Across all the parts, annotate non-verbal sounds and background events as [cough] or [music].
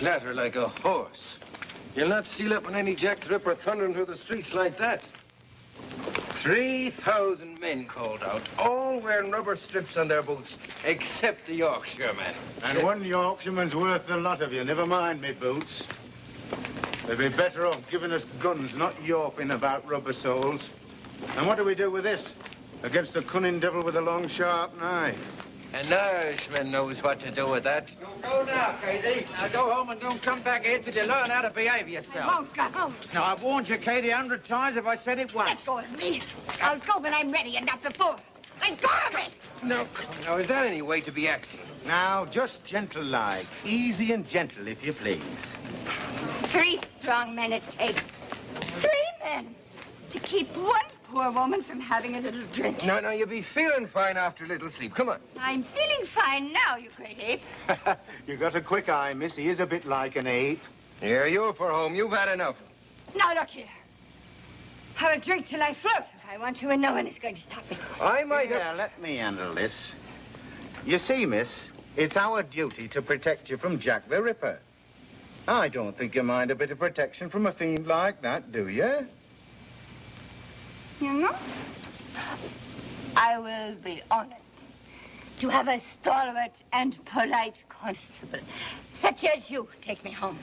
Clatter like a horse. You'll not steal up on any Jack Ripper thundering through the streets like that. 3,000 men called out, all wearing rubber strips on their boots, except the Yorkshireman. And one Yorkshireman's worth a lot of you. Never mind me boots. They'd be better off giving us guns, not yawping about rubber soles. And what do we do with this? Against a cunning devil with a long, sharp knife. An Irishman knows what to do with that. You go now, Katie. Now go home and don't come back here till you learn how to behave yourself. I won't go home. Now, I've warned you, Katie, a hundred times if I said it once. Let go of me. I'll go when I'm ready and not before. Let go of me. No, now, is that any way to be acting? Now, just gentle-like. Easy and gentle, if you please. Three strong men it takes. Three men to keep one poor woman from having a little drink. No, no, you'll be feeling fine after a little sleep. Come on. [laughs] I'm feeling fine now, you great ape. you got a quick eye, miss. He is a bit like an ape. Here, you are for home. You've had enough. Now, look here. Have a drink till I float if I want to, and no one is going to stop me. I might yeah, have... let me handle this. You see, miss, it's our duty to protect you from Jack the Ripper. I don't think you mind a bit of protection from a fiend like that, do you? You know, I will be honored to have a stalwart and polite constable, such as you, take me home.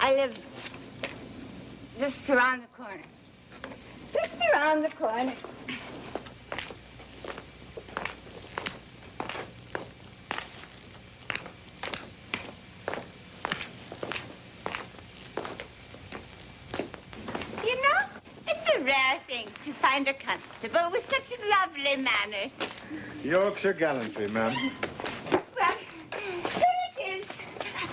I live just around the corner. Just around the corner. You know, it's a rare thing to find a constable with such lovely manners. Yorkshire gallantry, ma'am. Well, here it is.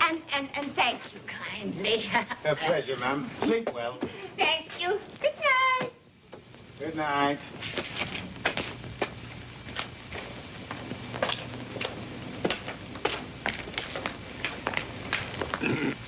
And, and, and thank you kindly. [laughs] A pleasure, ma'am. Sleep well. thank you. Good night. Good night. [clears throat]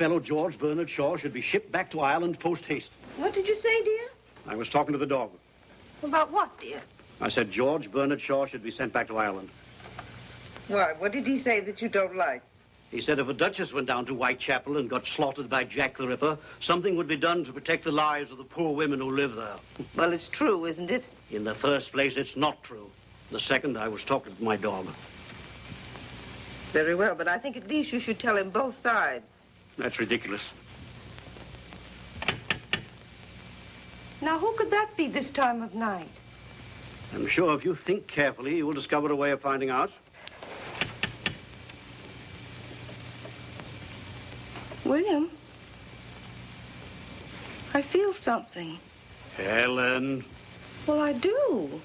fellow, George Bernard Shaw, should be shipped back to Ireland post haste. What did you say, dear? I was talking to the dog. About what, dear? I said George Bernard Shaw should be sent back to Ireland. Why, what did he say that you don't like? He said if a duchess went down to Whitechapel and got slaughtered by Jack the Ripper, something would be done to protect the lives of the poor women who live there. [laughs] Well, it's true, isn't it? In the first place, it's not true. The second, I was talking to my dog. Very well, but I think at least you should tell him both sides. That's ridiculous. Now, who could that be this time of night? I'm sure if you think carefully, you will discover a way of finding out. William, I feel something. Helen. Well, I do.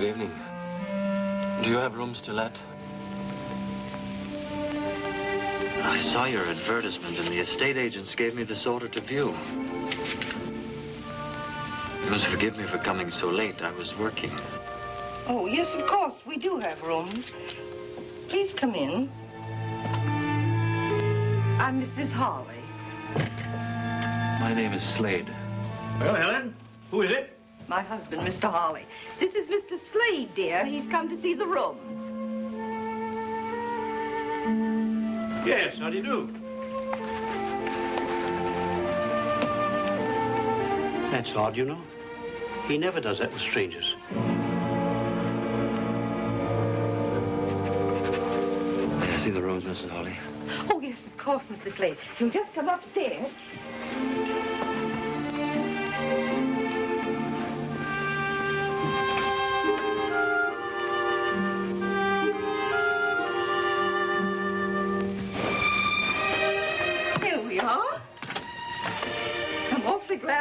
Good evening. Do you have rooms to let? I saw your advertisement and the estate agents gave me this order to view. You must forgive me for coming so late. I was working. Oh, yes, of course. We do have rooms. Please come in. I'm Mrs. Harley. My name is Slade. Well, Helen, who is it? My husband, Mr. Harley. This is Mr. Slade, dear. He's come to see the rooms. Yes, how do you do? That's odd, you know. He never does that with strangers. May I see the rooms, Mrs. Harley? Oh, yes, of course, Mr. Slade. You'll just come upstairs.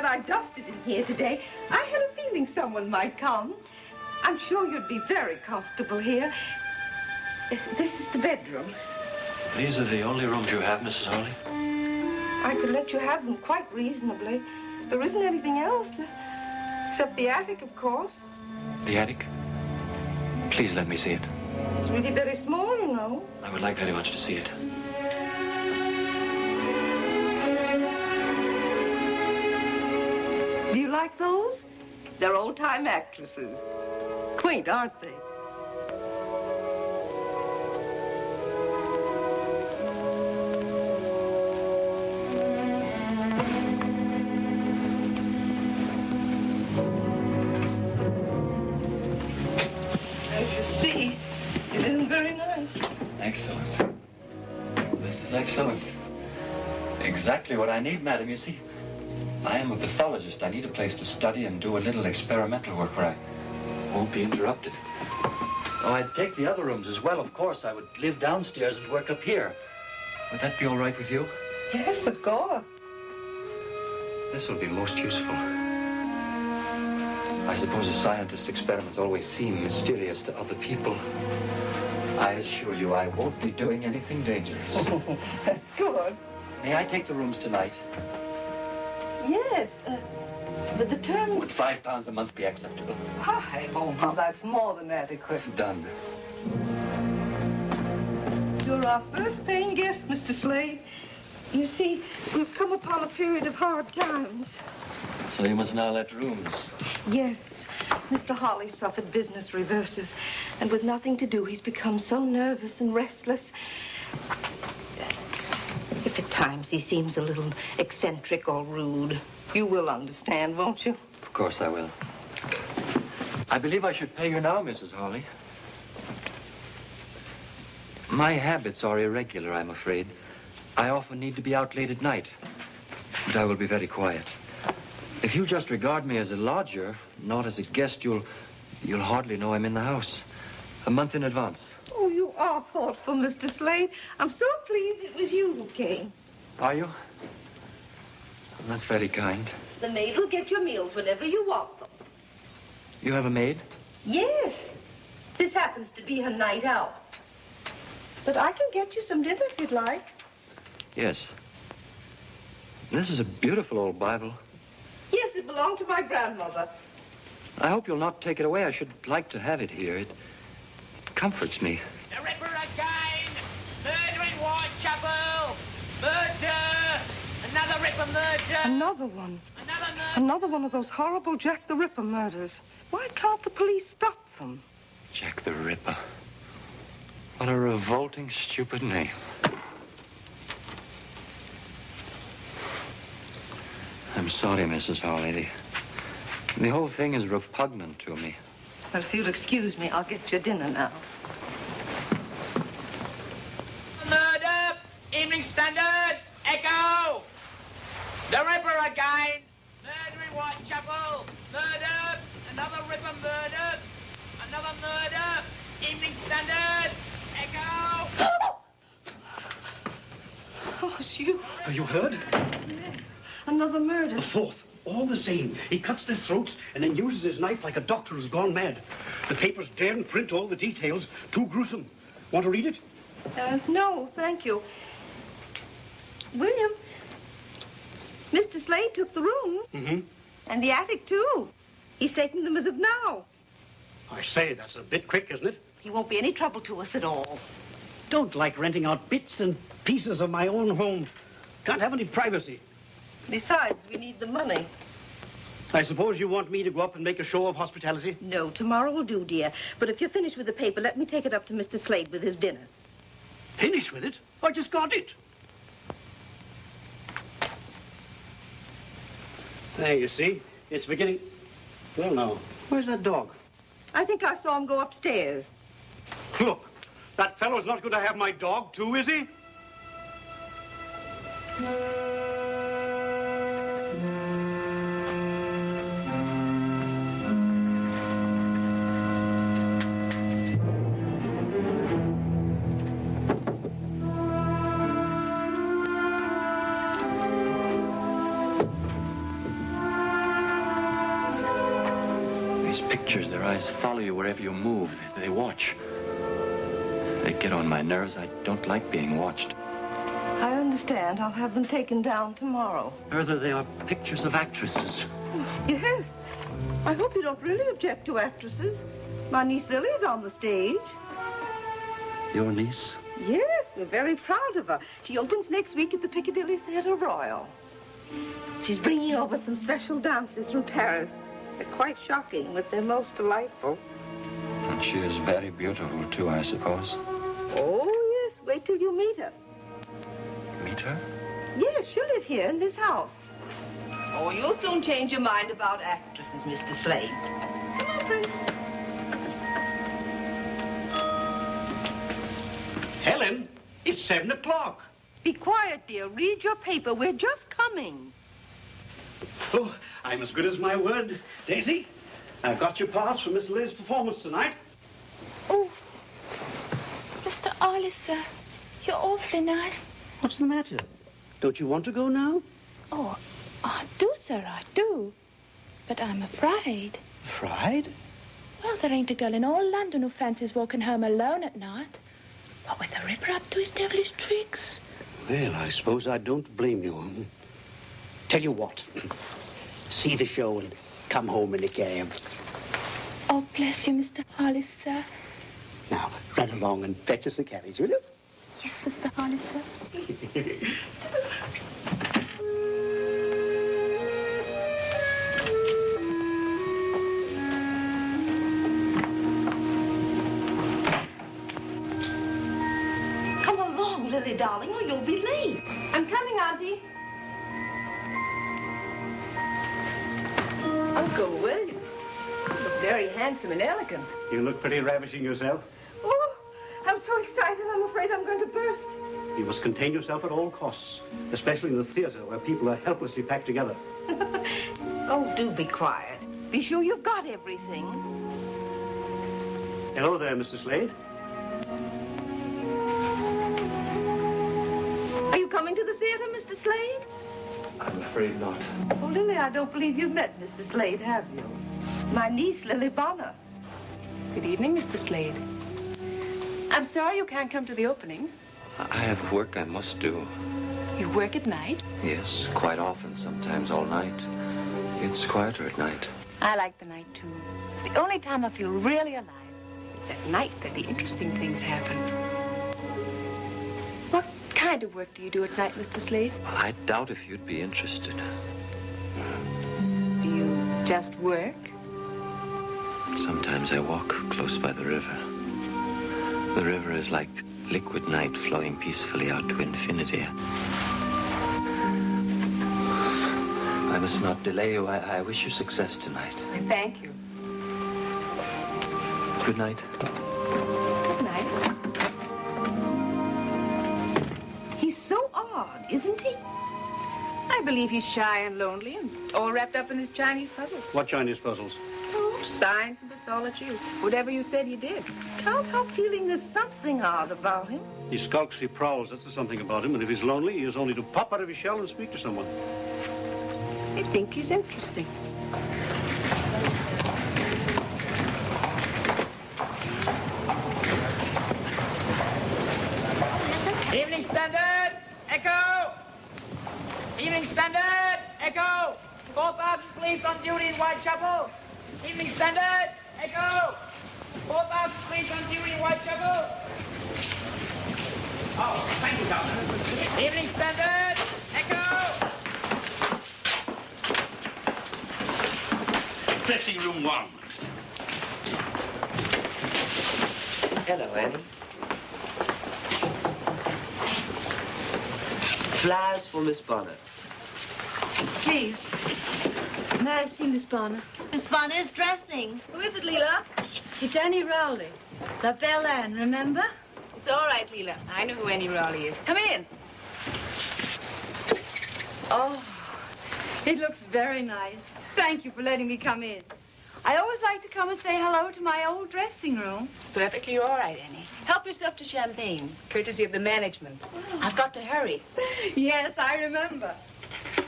I dusted in here today. I had a feeling someone might come. I'm sure you'd be very comfortable here. This is the bedroom. These are the only rooms you have, Mrs. Harley? I could let you have them quite reasonably. There isn't anything else, except the attic, of course. The attic? Please let me see it. It's really very small, you know. I would like very much to see it. Do you like those? They're old-time actresses. Quaint, aren't they? As you see, it isn't very nice. Excellent. This is excellent. Exactly what I need, madam. You see, I am a pathologist. I need a place to study and do a little experimental work where I won't be interrupted. Oh, I'd take the other rooms as well, of course. I would live downstairs and work up here. Would that be all right with you? Yes, of course. This will be most useful. I suppose a scientist's experiments always seem mysterious to other people. I assure you I won't be doing anything dangerous. [laughs] That's good. May I take the rooms tonight? Yes, uh, but the term... Would five pounds a month be acceptable? Hi, oh, now that's more than adequate. Done. You're our first paying guest, Mr. Slade. You see, we've come upon a period of hard times. So you must now let rooms. Yes, Mr. Harley suffered business reverses, and with nothing to do, he's become so nervous and restless. Times he seems a little eccentric or rude, you will understand, won't you? Of course I will. I believe I should pay you now, Mrs. Harley. My habits are irregular, I'm afraid. I often need to be out late at night. But I will be very quiet. If you just regard me as a lodger, not as a guest, you'll you'll hardly know I'm in the house. A month in advance. Oh, you are thoughtful, Mr. Slade. I'm so pleased it was you who came. Are you? That's very kind. The maid will get your meals whenever you want them. You have a maid? Yes. This happens to be her night out. But I can get you some dinner if you'd like. Yes. This is a beautiful old Bible. Yes, it belonged to my grandmother. I hope you'll not take it away. I should like to have it here. It, it comforts me. The Ripper again! Murder in Whitechapel! Murder! Another Ripper murder! Another one. Another murder! Another one of those horrible Jack the Ripper murders. Why can't the police stop them? Jack the Ripper. What a revolting, stupid name. I'm sorry, Mrs. Harley. The, the whole thing is repugnant to me. Well, if you'll excuse me, I'll get your dinner now. Murder! Evening Standard! Echo! The Ripper again! Murder in Whitechapel! Murder! Another Ripper murder! Another murder! Evening Standard! Echo! Oh, it's you. Are you heard? Yes. Another murder. The fourth. All the same. He cuts their throats and then uses his knife like a doctor who's gone mad. The papers daren't print all the details. Too gruesome. Want to read it? Uh, no, thank you. William, Mr. Slade took the room Mm-hmm. and the attic, too. He's taking them as of now. I say, that's a bit quick, isn't it? He won't be any trouble to us at all. Don't like renting out bits and pieces of my own home. Can't have any privacy. Besides, we need the money. I suppose you want me to go up and make a show of hospitality? No, tomorrow will do, dear. But if you're finished with the paper, let me take it up to Mr. Slade with his dinner. Finish with it? I just got it. There, you see. It's beginning. Well, now, where's that dog? I think I saw him go upstairs. Look, that fellow's not going to have my dog, too, is he? Eyes follow you wherever you move. They watch. They get on my nerves. I don't like being watched. I understand. I'll have them taken down tomorrow. Further, they are pictures of actresses. Yes. I hope you don't really object to actresses. My niece Lily's on the stage. Your niece? Yes, we're very proud of her. She opens next week at the Piccadilly Theatre Royal. She's bringing over some special dances from Paris. They're quite shocking, but they're most delightful. And she is very beautiful, too, I suppose. Oh, yes. Wait till you meet her. Meet her? Yes, she'll live here in this house. Oh, you'll soon change your mind about actresses, Mr. Slade. Come on, Prince. Helen, it's seven o'clock. Be quiet, dear. Read your paper. We're just coming. Oh, I'm as good as my word. Daisy, I've got your pass for Miss Liz's performance tonight. Oh, Mr. Ollie, sir, you're awfully nice. What's the matter? Don't you want to go now? Oh, I do, sir, I do. But I'm afraid. Afraid? Well, there ain't a girl in all London who fancies walking home alone at night. What with the Ripper up to his devilish tricks. Well, I suppose I don't blame you. Tell you what, see the show and come home in a cab. Oh, bless you, Mr. Hollis, sir. Now, run along and fetch us the carriage, will you? Yes, Mr. Hollis, sir. [laughs] handsome and elegant. You look pretty ravishing yourself. Oh, I'm so excited, I'm afraid I'm going to burst. You must contain yourself at all costs, especially in the theater where people are helplessly packed together. [laughs] Oh, do be quiet. Be sure you've got everything. Hello there, Mr. Slade. Are you coming to the theater, Mr. Slade? I'm afraid not. Oh, Lily, I don't believe you've met Mr. Slade, have you? My niece, Lily Bonner. Good evening, Mr. Slade. I'm sorry you can't come to the opening. I have work I must do. You work at night. Yes, quite often, sometimes all night. It's quieter at night. I like the night, too. It's the only time I feel really alive. It's at night that the interesting things happen. What kind of work do you do at night, Mr. Slade? I doubt if you'd be interested. Do you just work? Sometimes I walk close by the river. The river is like liquid night flowing peacefully out to infinity. I I must not delay you. I, I wish you success tonight. Thank you. Good night. Good night. He's so odd, isn't he? I believe he's shy and lonely and all wrapped up in his Chinese puzzles. What Chinese puzzles? Science and pathology, whatever you said he did. Can't help feeling there's something odd about him. He skulks, he prowls. That's the something about him. And if he's lonely, he has only to pop out of his shell and speak to someone. I think he's interesting. Evening Standard, Echo! Evening Standard, Echo! 4,000 police on duty in Whitechapel. Evening Standard, Echo! 4,000 police on duty in Whitechapel. Oh, thank you, Governor. Evening Standard, Echo! Dressing room one. Hello, Annie. Flowers for Miss Bonner. Please. May I see Miss Bonner? Miss Bonner's dressing. Who is it, Leela? It's Annie Rowley. La Belle Anne, remember? It's all right, Leela. I know who Annie Rowley is. Come in. Oh, it looks very nice. Thank you for letting me come in. I always like to come and say hello to my old dressing room. It's perfectly all right, Annie. Help yourself to champagne, courtesy of the management. I've got to hurry. [laughs] Yes, I remember.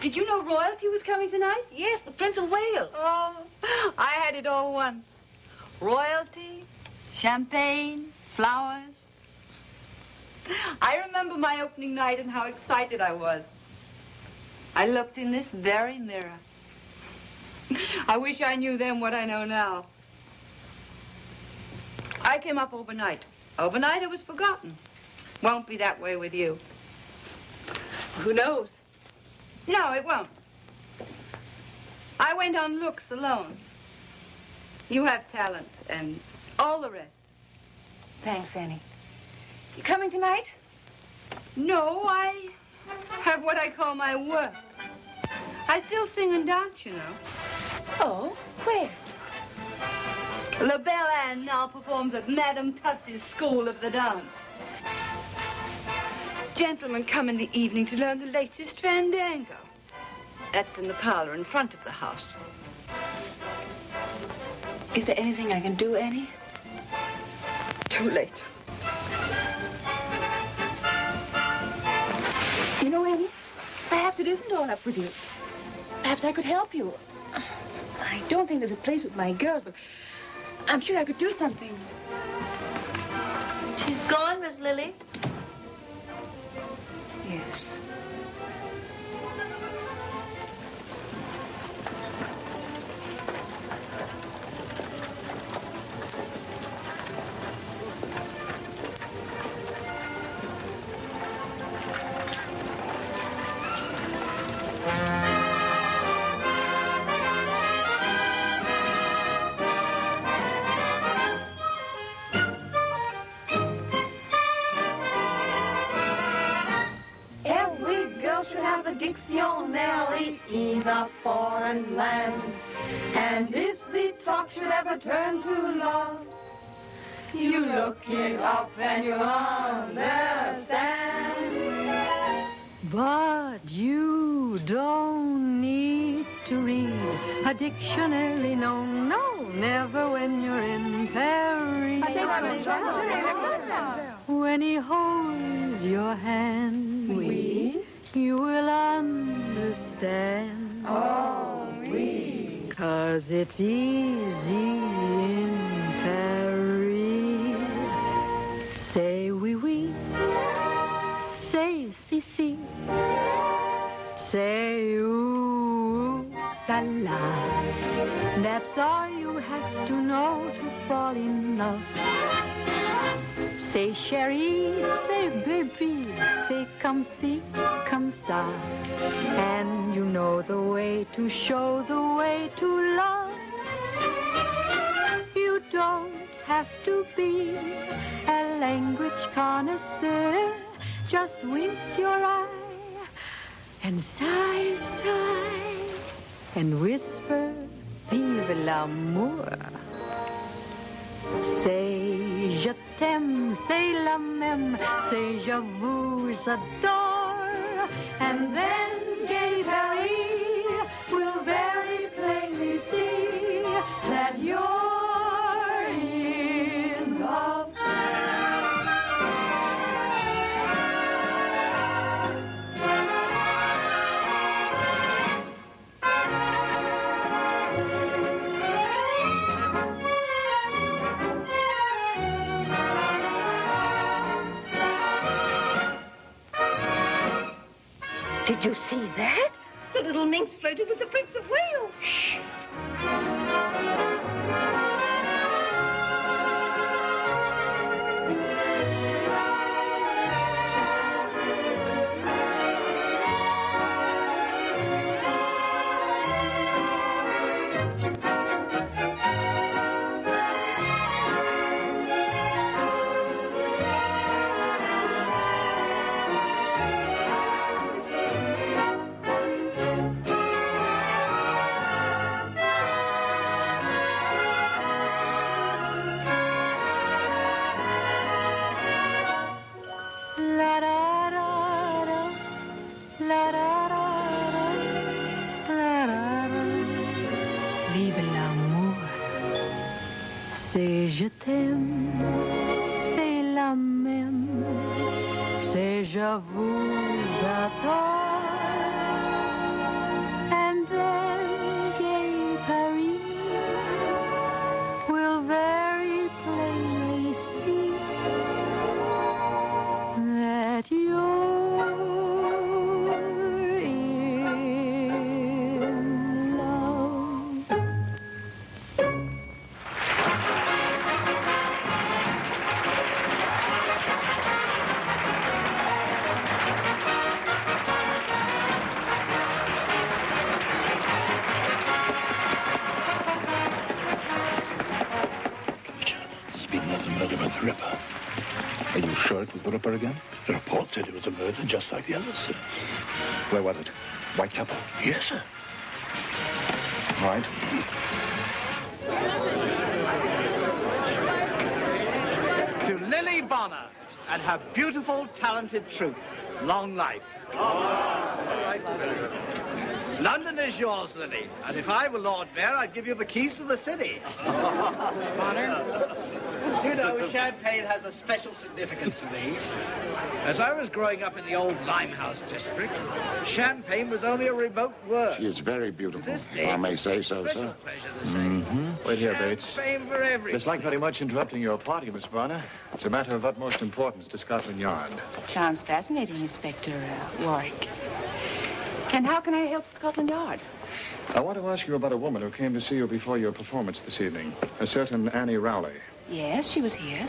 Did you know royalty was coming tonight? Yes, the Prince of Wales. Oh, I had it all once. Royalty, champagne, flowers. I remember my opening night and how excited I was. I looked in this very mirror. I wish I knew then what I know now. I came up overnight. Overnight, it was forgotten. Won't be that way with you. Who knows? No, it won't. I went on looks alone. You have talent and all the rest. Thanks, Annie. You coming tonight? No, I have what I call my work. I still sing and dance, you know. Oh, where? La Belle Anne now performs at Madame Tussie's School of the Dance. Gentlemen come in the evening to learn the latest fandango. That's in the parlor in front of the house. Is there anything I can do, Annie? Too late. You know, Annie, perhaps it isn't all up with you. Perhaps I could help you. I don't think there's a place with my girls, but I'm sure I could do something. She's gone, Miss Lily. Yes. Girl should have a dictionary in a foreign land. And if the talk should ever turn to love, you look it up and you understand. But you don't need to read a dictionary, no, no, never when you're in Paris. When he holds your hand. You will understand. Oh, oui. Cause it's easy in Paris. Say oui, oui. Say si, si. Say ooh, la la. That's all you have to know to fall in love. Say chérie, say baby, say come see, come ça. And you know the way to show the way to love. You don't have to be a language connoisseur. Just wink your eye and sigh, sigh. and whisper, Vive l'amour. Say je t'aime, c'est la même, c'est je vous adore, and then gay Paris Did you see that? The little minx floated with the Prince of Wales. La said it was a murder just like the others, sir. Where was it? Whitechapel? Yes, sir. Right. To Lily Bonner and her beautiful, talented troupe. Long life. London is yours, Lily. And if I were Lord Mayor, I'd give you the keys to the city. Bonner? You know, champagne has a special significance to me. As I was growing up in the old Limehouse district, champagne was only a remote word. She is very beautiful, This if I may say so, sir. pleasure to say. Mm-hmm. Wait here, Bates. Fame for everyone. It's like very much interrupting your party, Miss Bonner. It's a matter of utmost importance to Scotland Yard. Sounds fascinating, Inspector uh, Warwick. And how can I help Scotland Yard? I want to ask you about a woman who came to see you before your performance this evening. A certain Annie Rowley. Yes, she was here.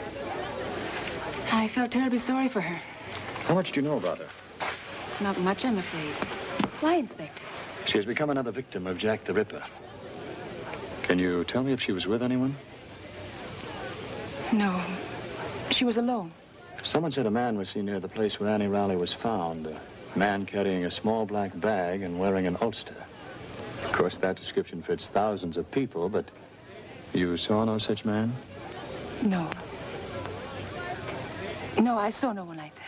I felt terribly sorry for her. How much do you know about her? Not much, I'm afraid. Why, Inspector? She has become another victim of Jack the Ripper. Can you tell me if she was with anyone? No. She was alone. Someone said a man was seen near the place where Annie Rowley was found. A man carrying a small black bag and wearing an ulster. Of course, that description fits thousands of people, but you saw no such man? No. No, I saw no one like that.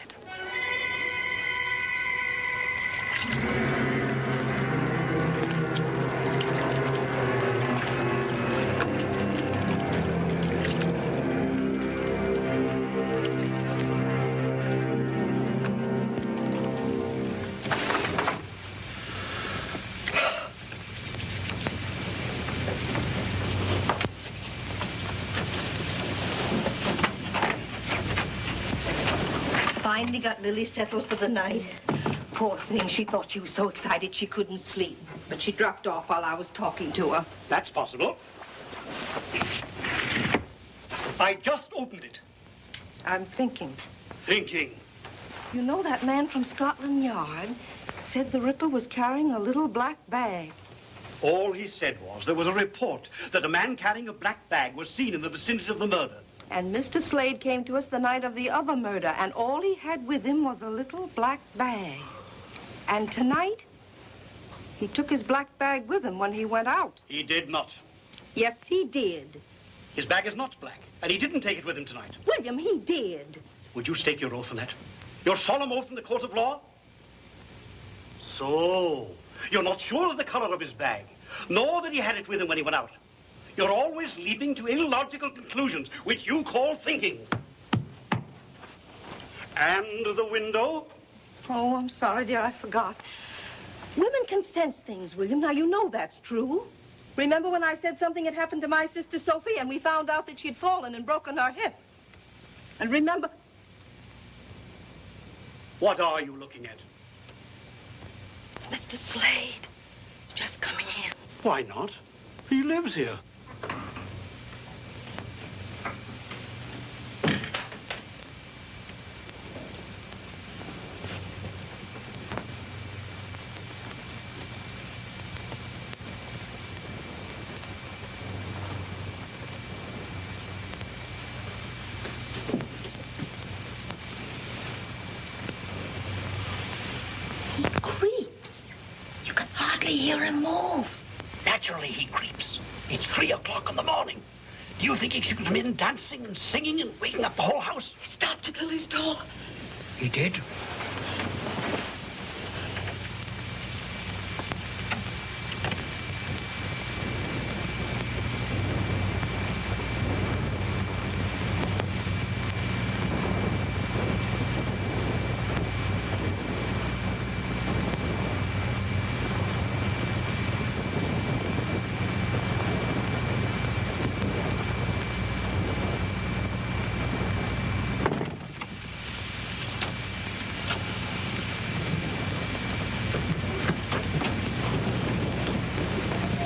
Finally got Lily settled for the night. Poor thing, she thought she was so excited she couldn't sleep. But she dropped off while I was talking to her. That's possible. I just opened it. I'm thinking. Thinking. You know that man from Scotland Yard said the Ripper was carrying a little black bag. All he said was there was a report that a man carrying a black bag was seen in the vicinity of the murder. And Mr. Slade came to us the night of the other murder, and all he had with him was a little black bag. And tonight, He took his black bag with him when he went out. He did not. Yes, he did. His bag is not black, and he didn't take it with him tonight. William, he did. Would you stake your oath on that? Your solemn oath in the court of law? So, you're not sure of the color of his bag, nor that he had it with him when he went out. You're always leaping to illogical conclusions, which you call thinking. And the window? Oh, I'm sorry, dear, I forgot. Women can sense things, William. Now, you know that's true. Remember when I said something had happened to my sister Sophie and we found out that she'd fallen and broken her hip? And remember... What are you looking at? It's Mr. Slade. He's just coming in. Why not? He lives here. He creeps. You can hardly hear him move. Naturally, he creeps. It's three o'clock in the morning. Do you think he should come in dancing and singing and waking up the whole house? He stopped at Lily's door. He did?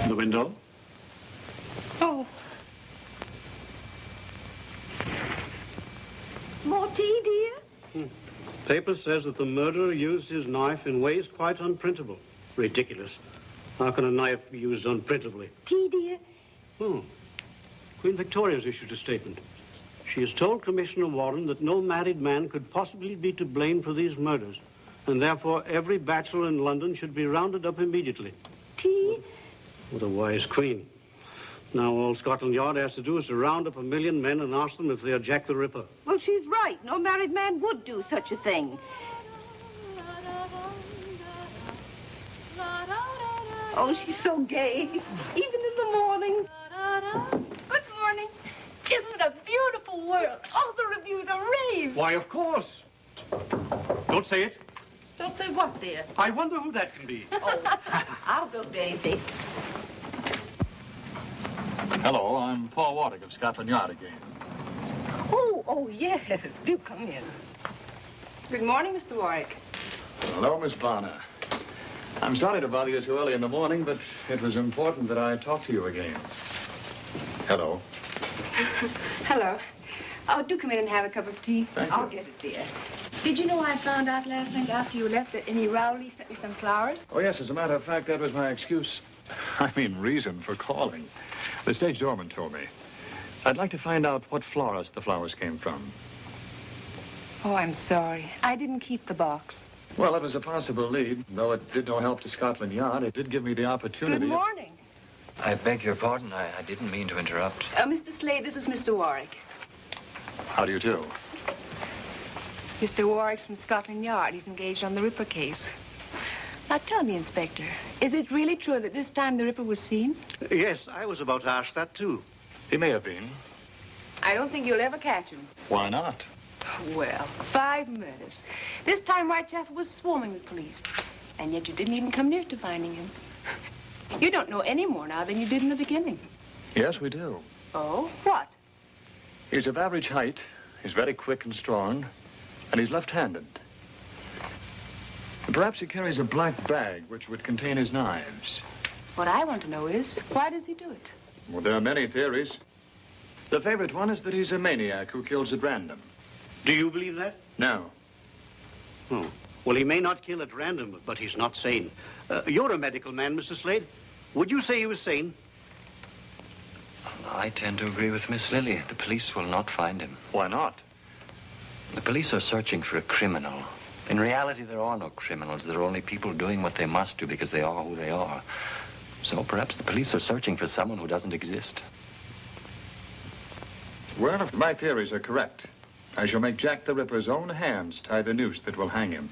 The window? Oh. More tea, dear? The paper says that the murderer used his knife in ways quite unprintable. Ridiculous. How can a knife be used unprintably? Tea, dear? Oh. Queen Victoria's issued a statement. She has told Commissioner Warren that no married man could possibly be to blame for these murders, and therefore every bachelor in London should be rounded up immediately. Tea? What a wise queen. Now all Scotland Yard has to do is to round up a million men and ask them if they are Jack the Ripper. Well, she's right. No married man would do such a thing. Oh, she's so gay. Even in the morning. Good morning. Isn't it a beautiful world? All the reviews are raves. Why, of course. Don't say it. Don't say what, dear. I wonder who that can be. Oh, [laughs] I'll go, Daisy. Hello, I'm Paul Warwick of Scotland Yard again. Oh, oh, yes. Do come in. Good morning, Mr. Warwick. Hello, Miss Bonner. I'm sorry to bother you so early in the morning, but it was important that I talk to you again. Hello. [laughs] Hello. Oh, do come in and have a cup of tea. Thank I'll you. get it, dear. Did you know I found out last night after you left that Annie Rowley sent me some flowers? Oh, yes, as a matter of fact, that was my excuse. [laughs] I mean, reason for calling. The stage doorman told me. I'd like to find out what florist the flowers came from. Oh, I'm sorry. I didn't keep the box. Well, it was a possible lead. Though it did no help to Scotland Yard, it did give me the opportunity. Good morning. I beg your pardon. I, I didn't mean to interrupt. Uh, Mr. Slade, this is Mr. Warwick. How do you do? Mr. Warwick's from Scotland Yard. He's engaged on the Ripper case. Now, tell me, Inspector, is it really true that this time the Ripper was seen? Yes, I was about to ask that, too. He may have been. I don't think you'll ever catch him. Why not? Well, five murders. This time Whitechapel was swarming with police. And yet you didn't even come near to finding him. You don't know any more now than you did in the beginning. Yes, we do. Oh? What? He's of average height. He's very quick and strong. And he's left-handed. Perhaps he carries a black bag which would contain his knives. What I want to know is, why does he do it? Well, there are many theories. The favorite one is that he's a maniac who kills at random. Do you believe that? No. Oh. Well, he may not kill at random, but he's not sane. Uh, you're a medical man, Mr. Slade. Would you say he was sane? I tend to agree with Miss Lily. The police will not find him. Why not? The police are searching for a criminal, In reality, there are no criminals. There are only people doing what they must do because they are who they are. So perhaps the police are searching for someone who doesn't exist. Well, if my theories are correct, I shall make Jack the Ripper's own hands tie the noose that will hang him.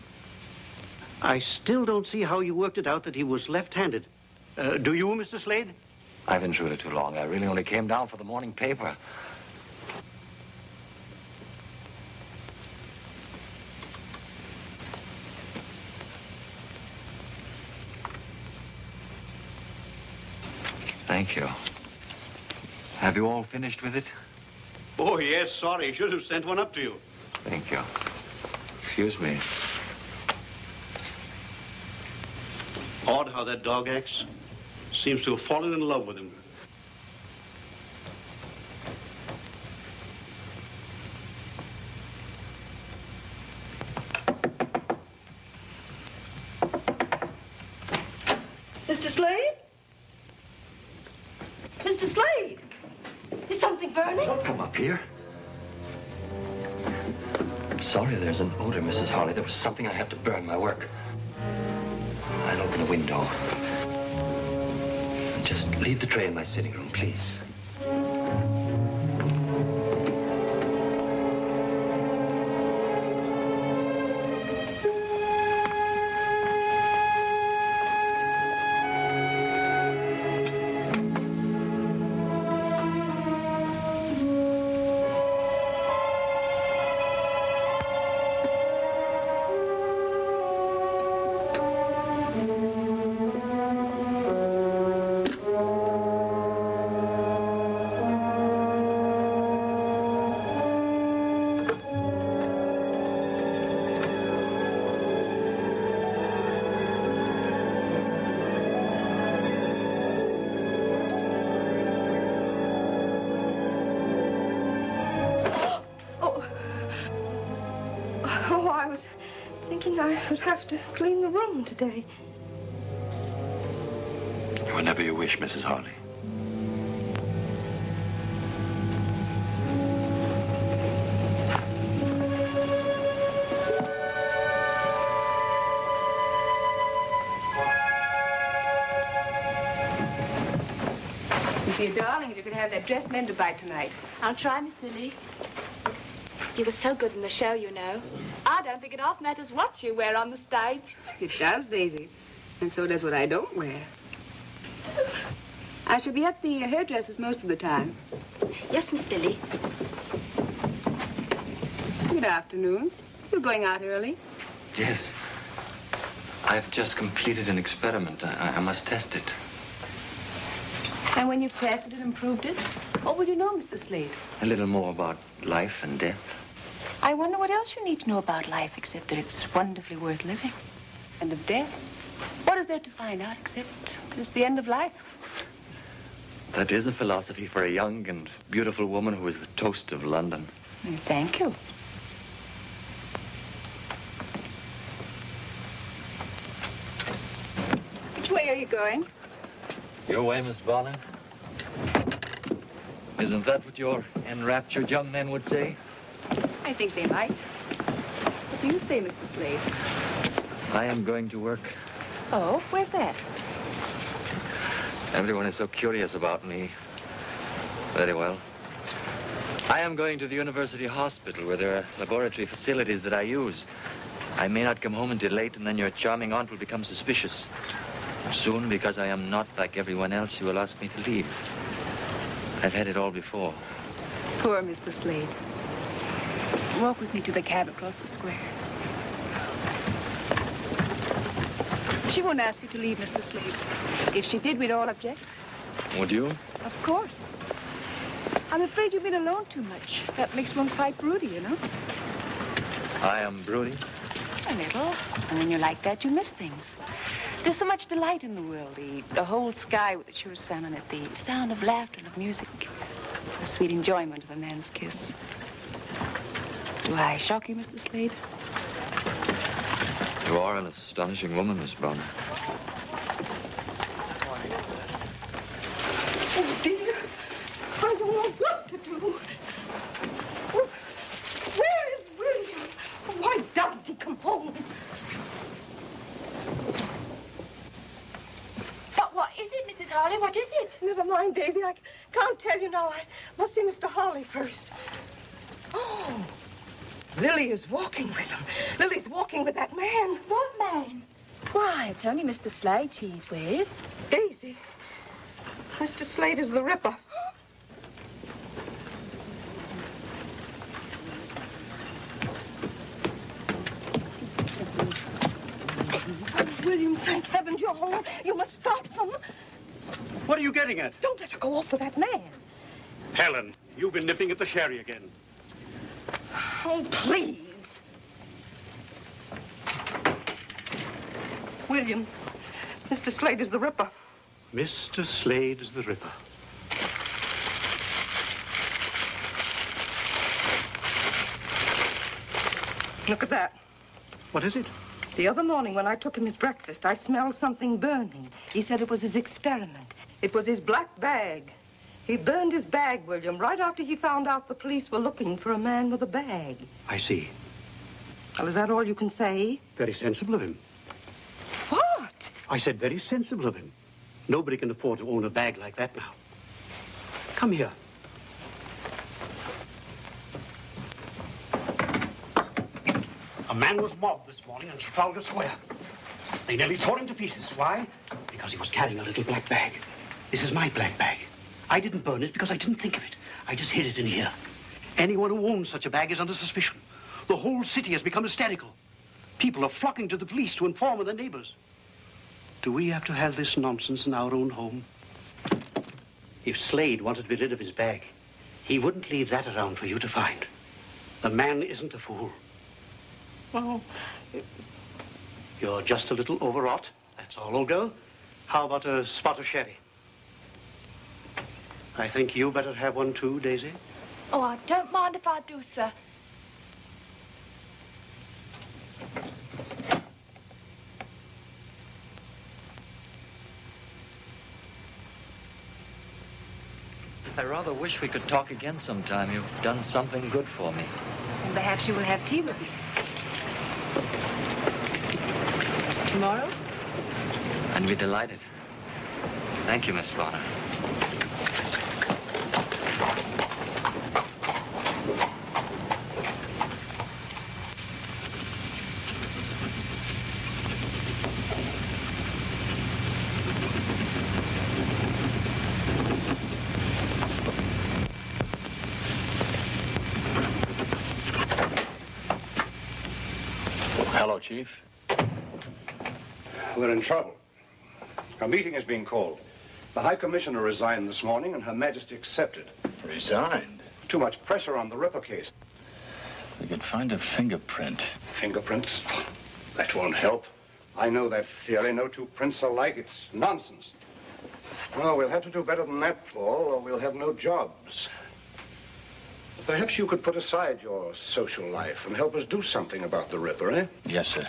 I still don't see how you worked it out that he was left-handed. Uh, do you, Mr. Slade? I've intruded too long. I really only came down for the morning paper. Thank you. Have you all finished with it? Oh, yes, sorry. Should have sent one up to you. Thank you. Excuse me. Odd how that dog acts. Seems to have fallen in love with him. Sitting room, please. Have to clean the room today. Whenever you wish, Mrs. Harley. Dear darling, if you could have that dress mended by tonight. I'll try, Miss Lily. You were so good in the show, you know. I don't think it half matters what you wear on the stage. It does, Daisy. And so does what I don't wear. I shall be at the hairdresser's most of the time. Yes, Miss Lily. Good afternoon. You're going out early. Yes. I've just completed an experiment. I, I must test it. And when you've tested it and proved it, what will you know, Mr. Slade? A little more about life and death. I wonder what else you need to know about life except that it's wonderfully worth living. And of death? What is there to find out except that it's the end of life? That is a philosophy for a young and beautiful woman who is the toast of London. Mm, Thank you. Which way are you going? Your way, Miss Bonner? Isn't that what your enraptured young men would say? I think they might. What do you say, Mr. Slade? I am going to work. Oh, where's that? Everyone is so curious about me. Very well. I am going to the university hospital where there are laboratory facilities that I use. I may not come home until late, and then your charming aunt will become suspicious. Soon, because I am not like everyone else, you will ask me to leave. I've had it all before. Poor Mr. Slade. Walk with me to the cab across the square. She won't ask you to leave, Mr. Slade. If she did, we'd all object. Would you? Of course. I'm afraid you've been alone too much. That makes one quite broody, you know. I am broody. A little. And when you're like that, you miss things. There's so much delight in the world. The, the whole sky with the sure sun on it. The sound of laughter and of music. The sweet enjoyment of a man's kiss. Do I shock you, Mr. Slade? You are an astonishing woman, Miss Bonner. Oh, dear. I don't know what to do. Where is William? Why doesn't he come home? But what is it, Mrs. Harley? What is it? Never mind, Daisy. I can't tell you now. I must see Mr. Harley first. Oh. Lily is walking with him. Lily's walking with that man. What man? Why, it's only Mr. Slade she's with. Daisy, Mr. Slade is the Ripper. William, thank heavens you're home. You must stop them. What are you getting at? Don't let her go off with that man. Helen, you've been nipping at the sherry again. Oh, please. William, Mr. Slade is the Ripper. Mr. Slade is the Ripper. Look at that. What is it? The other morning when I took him his breakfast, I smelled something burning. He said it was his experiment. It was his black bag. He burned his bag, William, right after he found out the police were looking for a man with a bag. I see. Well, is that all you can say? Very sensible of him. What? I said very sensible of him. Nobody can afford to own a bag like that now. Come here. A man was mobbed this morning in Trafalgar Square. They nearly tore him to pieces. Why? Because he was carrying a little black bag. This is my black bag. I didn't burn it because I didn't think of it. I just hid it in here. Anyone who owns such a bag is under suspicion. The whole city has become hysterical. People are flocking to the police to inform of their neighbors. Do we have to have this nonsense in our own home? If Slade wanted to be rid of his bag, he wouldn't leave that around for you to find. The man isn't a fool. Well, You're just a little overwrought. That's all, old girl. How about a spot of sherry? I think you better have one too, Daisy. Oh, I don't mind if I do, sir. I rather wish we could talk again sometime. You've done something good for me. And perhaps you will have tea with me. Tomorrow? I'd be delighted. Thank you, Miss Bonner. Hello, Chief. We're in trouble. A meeting is being called. The High Commissioner resigned this morning, and Her Majesty accepted. Resigned? Too much pressure on the Ripper case. We could find a fingerprint. Fingerprints? That won't help. I know that theory. No two prints are alike. It's nonsense. Well, we'll have to do better than that, Paul, or we'll have no jobs. Perhaps you could put aside your social life and help us do something about the Ripper, eh? Yes, sir.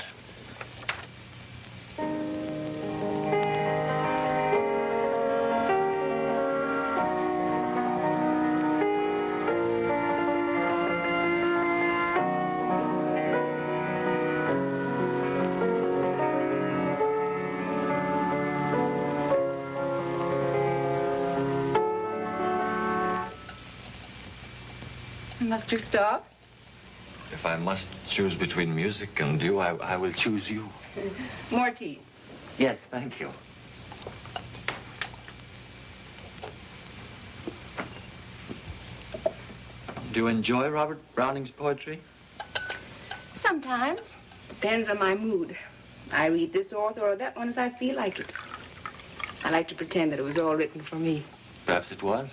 Must you stop? If I must choose between music and you, I, I will choose you. [laughs] More tea. Yes, thank you. Do you enjoy Robert Browning's poetry? Sometimes. Depends on my mood. I read this author or that one as I feel like it. I like to pretend that it was all written for me. Perhaps it was.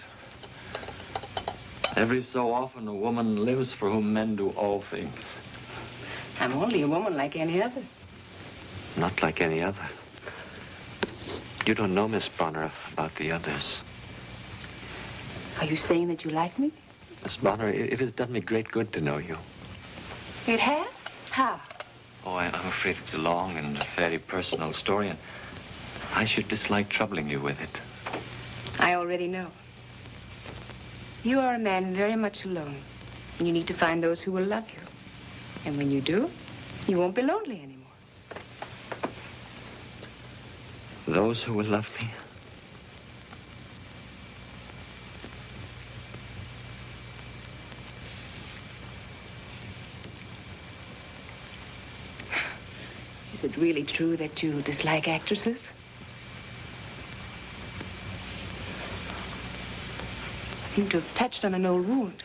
Every so often, a woman lives for whom men do all things. I'm only a woman like any other. Not like any other. You don't know, Miss Bonner, about the others. Are you saying that you like me? Miss Bonner, it, it has done me great good to know you. It has? How? Oh, I, I'm afraid it's a long and very personal story, and I should dislike troubling you with it. I already know. You are a man very much alone. And you need to find those who will love you. And when you do, you won't be lonely anymore. Those who will love me? Is it really true that you dislike actresses? Seem to have touched on an old wound.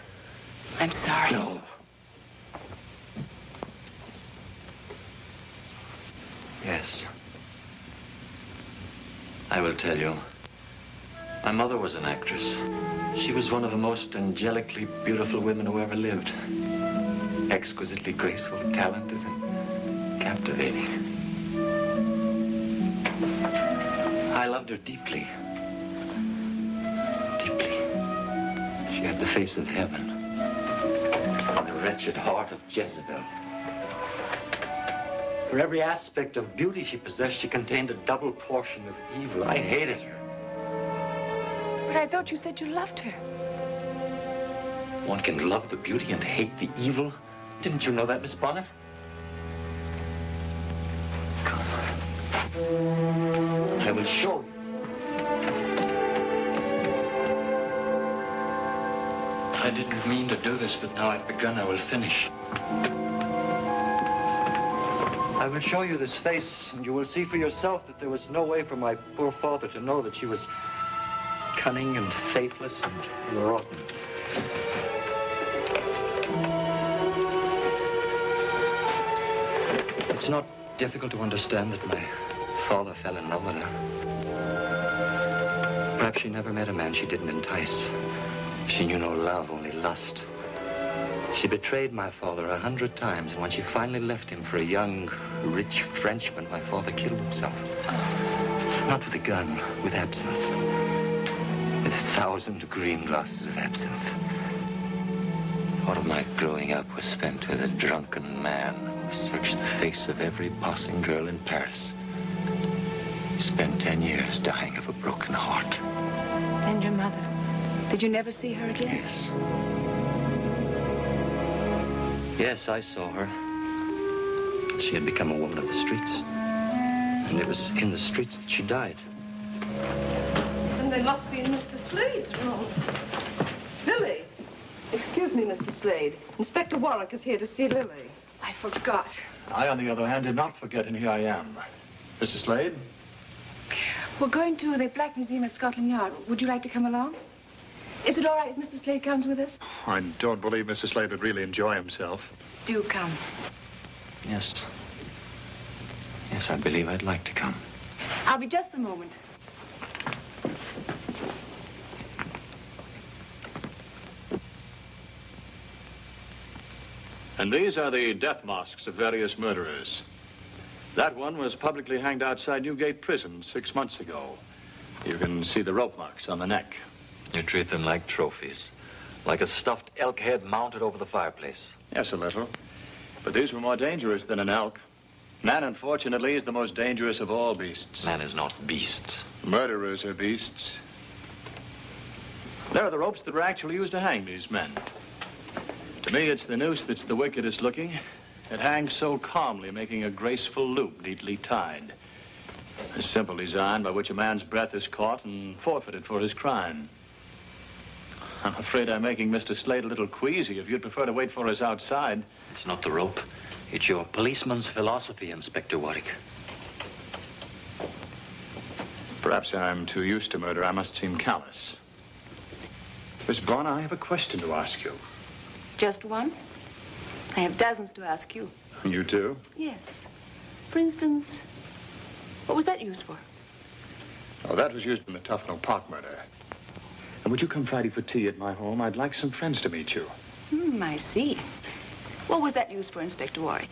I'm sorry. No. Yes. I will tell you. My mother was an actress. She was one of the most angelically beautiful women who ever lived. Exquisitely graceful, talented, and captivating. I loved her deeply. Deeply. The face of heaven. And the wretched heart of Jezebel. For every aspect of beauty she possessed, she contained a double portion of evil. I hated her. But I thought you said you loved her. One can love the beauty and hate the evil. Didn't you know that, Miss Bonner? Come. I will show you. I didn't mean to do this, but now I've begun, I will finish. I will show you this face, and you will see for yourself that there was no way for my poor father to know that she was cunning and faithless and rotten. It's not difficult to understand that my father fell in love with her. Perhaps she never met a man she didn't entice. She knew no love, only lust. She betrayed my father a hundred times, and when she finally left him for a young, rich Frenchman, my father killed himself. Not with a gun, with absinthe. With a thousand green glasses of absinthe. All of my growing up was spent with a drunken man who searched the face of every passing girl in Paris. He spent ten years dying of a broken heart. And your mother? Did you never see her again? Yes. Yes, I saw her. She had become a woman of the streets. And it was in the streets that she died. And they must be in Mr. Slade's room. Lily. Excuse me, Mr. Slade. Inspector Warwick is here to see Lily. I forgot. I, on the other hand, did not forget, and here I am. Mr. Slade? We're going to the Black Museum at Scotland Yard. Would you like to come along? Is it all right if Mr. Slade comes with us? I don't believe Mr. Slade would really enjoy himself. Do come. Yes. Yes, I believe I'd like to come. I'll be just a moment. And these are the death masks of various murderers. That one was publicly hanged outside Newgate Prison six months ago. You can see the rope marks on the neck. You treat them like trophies. Like a stuffed elk head mounted over the fireplace. Yes, a little. But these were more dangerous than an elk. Man, unfortunately, is the most dangerous of all beasts. Man is not beast. Murderers are beasts. There are the ropes that were actually used to hang these men. To me, it's the noose that's the wickedest looking. It hangs so calmly, making a graceful loop neatly tied. A simple design by which a man's breath is caught and forfeited for his crime. [laughs] I'm afraid I'm making Mr. Slade a little queasy. If you'd prefer to wait for us outside. It's not the rope. It's your policeman's philosophy, Inspector Warwick. Perhaps I'm too used to murder. I must seem callous. Miss Bonner, I have a question to ask you. Just one? I have dozens to ask you. [laughs] You too? Yes. For instance, what was that used for? Oh, that was used in the Tufnell Park murder. And would you come Friday for tea at my home? I'd like some friends to meet you. Hmm, I see. What was that used for, Inspector Warwick?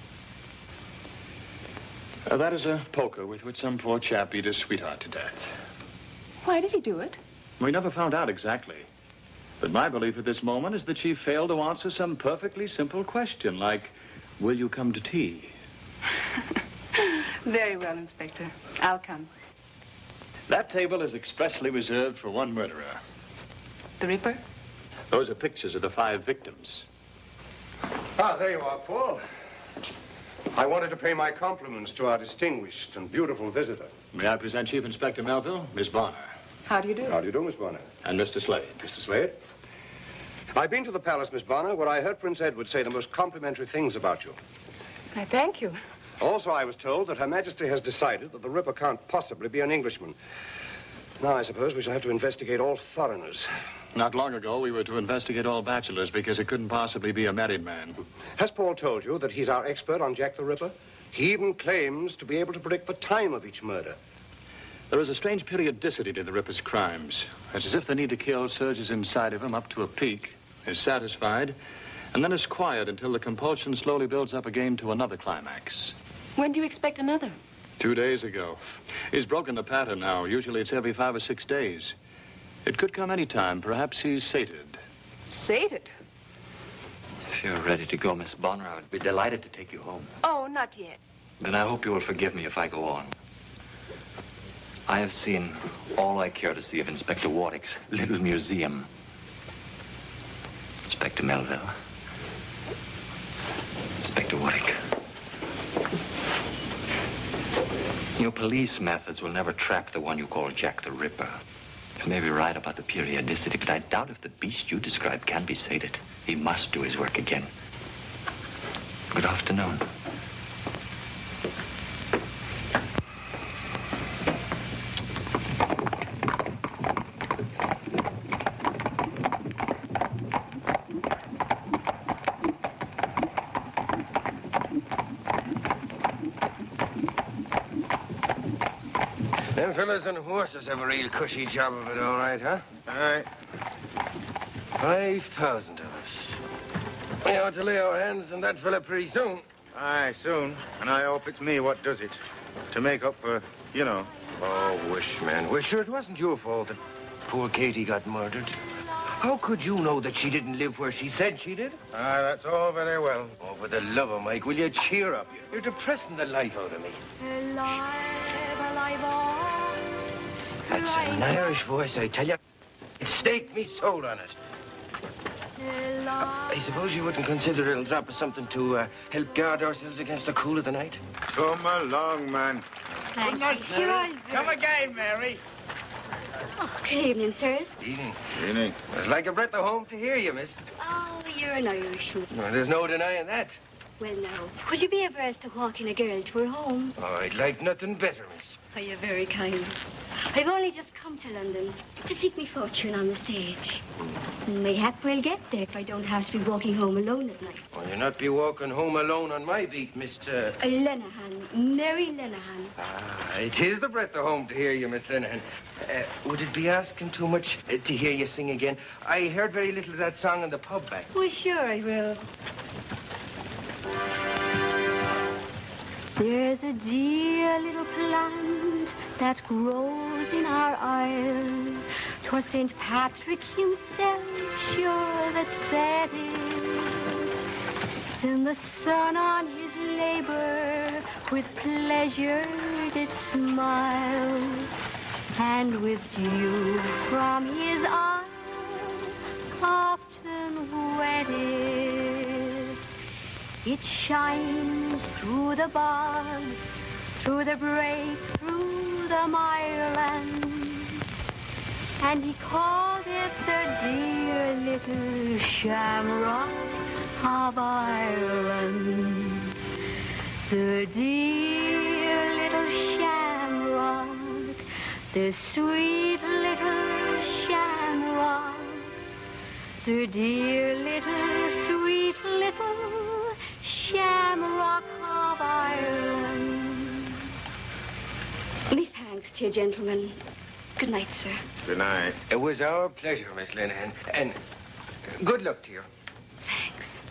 Uh, that is a poker with which some poor chap beat his sweetheart to death. Why did he do it? We never found out exactly. But my belief at this moment is that she failed to answer some perfectly simple question, like, will you come to tea? [laughs] Very well, Inspector. I'll come. That table is expressly reserved for one murderer. The Ripper? Those are pictures of the five victims. Ah, there you are, Paul. I wanted to pay my compliments to our distinguished and beautiful visitor. May I present Chief Inspector Melville, Miss Bonner, How do you do? How do you do, Miss Bonner? and Mr. Slade. Mr. Slade? I've been to the palace, Miss Bonner, where I heard Prince Edward say the most complimentary things about you. I thank you. Also, I was told that Her Majesty has decided that the Ripper can't possibly be an Englishman. Now, I suppose we shall have to investigate all foreigners. Not long ago, we were to investigate all bachelors because it couldn't possibly be a married man. Has Paul told you that he's our expert on Jack the Ripper? He even claims to be able to predict the time of each murder. There is a strange periodicity to the Ripper's crimes. It's as if the need to kill surges inside of him up to a peak, is satisfied, and then is quiet until the compulsion slowly builds up again to another climax. When do you expect another? Two days ago. He's broken the pattern now. Usually it's every five or six days. It could come any time. Perhaps he's sated. Sated? If you're ready to go, Miss Bonner, I would be delighted to take you home. Oh, not yet. Then I hope you will forgive me if I go on. I have seen all I care to see of Inspector Warwick's little museum. Inspector Melville. Inspector Warwick. Your police methods will never trap the one you call Jack the Ripper. You may be right about the periodicity, but I doubt if the beast you describe can be sated. He must do his work again. Good afternoon. Them fellas on horses have a real cushy job of it, all right, huh? Aye. Five thousand of us. We ought to lay our hands on that fella pretty soon. Aye, soon. And I hope it's me what does it. To make up for, you know. Oh, wish, man. We're sure it wasn't your fault that poor Katie got murdered. How could you know that she didn't live where she said she did? Aye, that's all very well. Oh, for the love of Mike, will you cheer up? You're depressing the life out of me. That's an Irish voice, I tell you. It staked me soul on it. I suppose you wouldn't consider it'll drop us something to uh, help guard ourselves against the cool of the night? Come along, man. Good night, Mary. Come again, Mary. Oh, good evening, sirs. Evening. Evening. It's like a breath of home to hear you, miss. Oh, you're an Irishman. Well, there's no denying that. Well, now, would you be averse to walking a girl to her home? Oh, I'd like nothing better, miss. Oh, you're very kind. I've only just come to London to seek me fortune on the stage. Mayhap we'll get there if I don't have to be walking home alone at night. Well, you'll not be walking home alone on my beat, Mr... Uh... Lenehan, Mary Lenehan. Ah, it is the breath of home to hear you, Miss Lenehan. Uh, would it be asking too much uh, to hear you sing again? I heard very little of that song in the pub back. Why, sure I will. There's a dear little plant that grows in our isle. 'Twas St. Patrick himself, sure, that set it. Then the sun on his labor with pleasure did smile. And with dew from his eye often wetted. It shines through the bog, through the break, through the mireland. And he called it the dear little shamrock of Ireland. The dear little shamrock, the sweet little shamrock, the dear little sweet little shamrock of Ireland. Miss Hanks, dear gentlemen. Good night, sir. Good night. It was our pleasure, Miss Lenehan, and good luck to you. Thanks.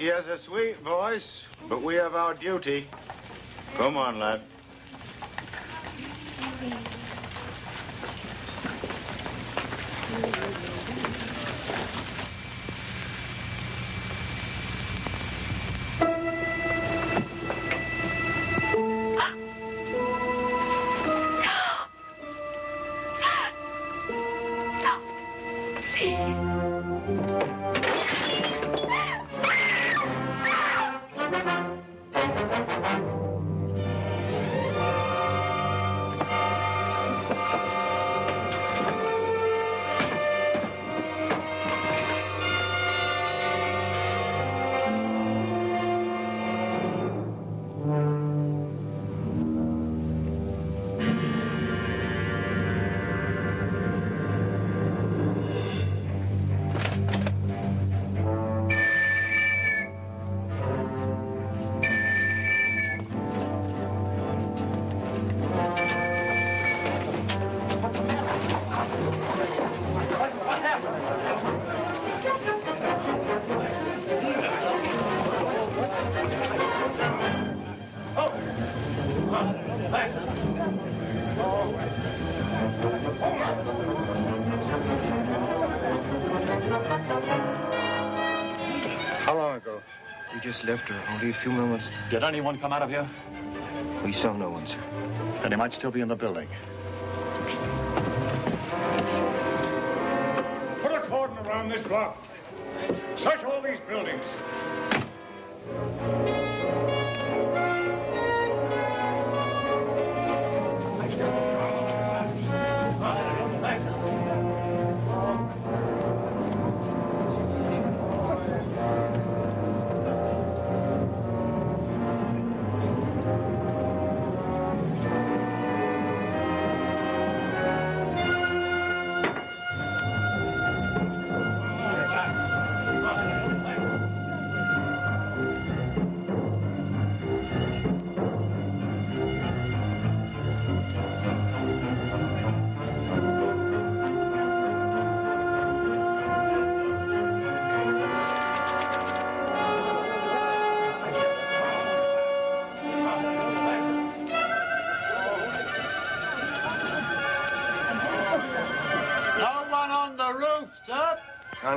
She has a sweet voice, but we have our duty. Come on, lad. Left a few moments. Did anyone come out of here? We saw no one, sir. Then he might still be in the building. Put a cordon around this block. Search all these buildings.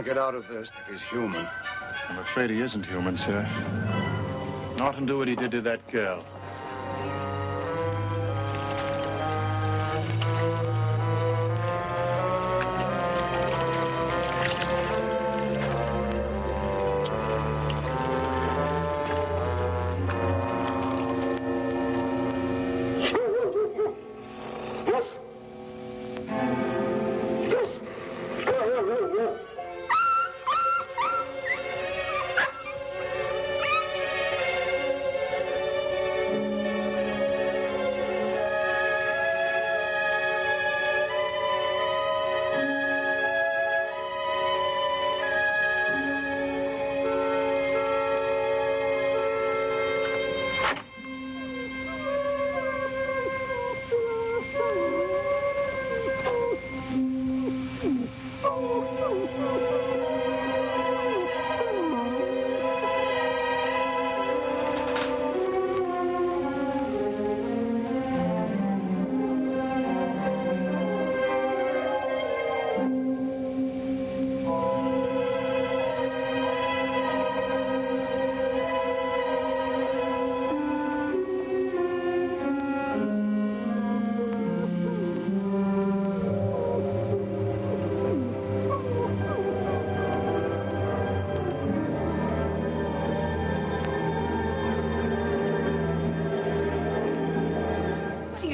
Can't get out of this if he's human. I'm afraid he isn't human, sir. Norton do what he did to that girl.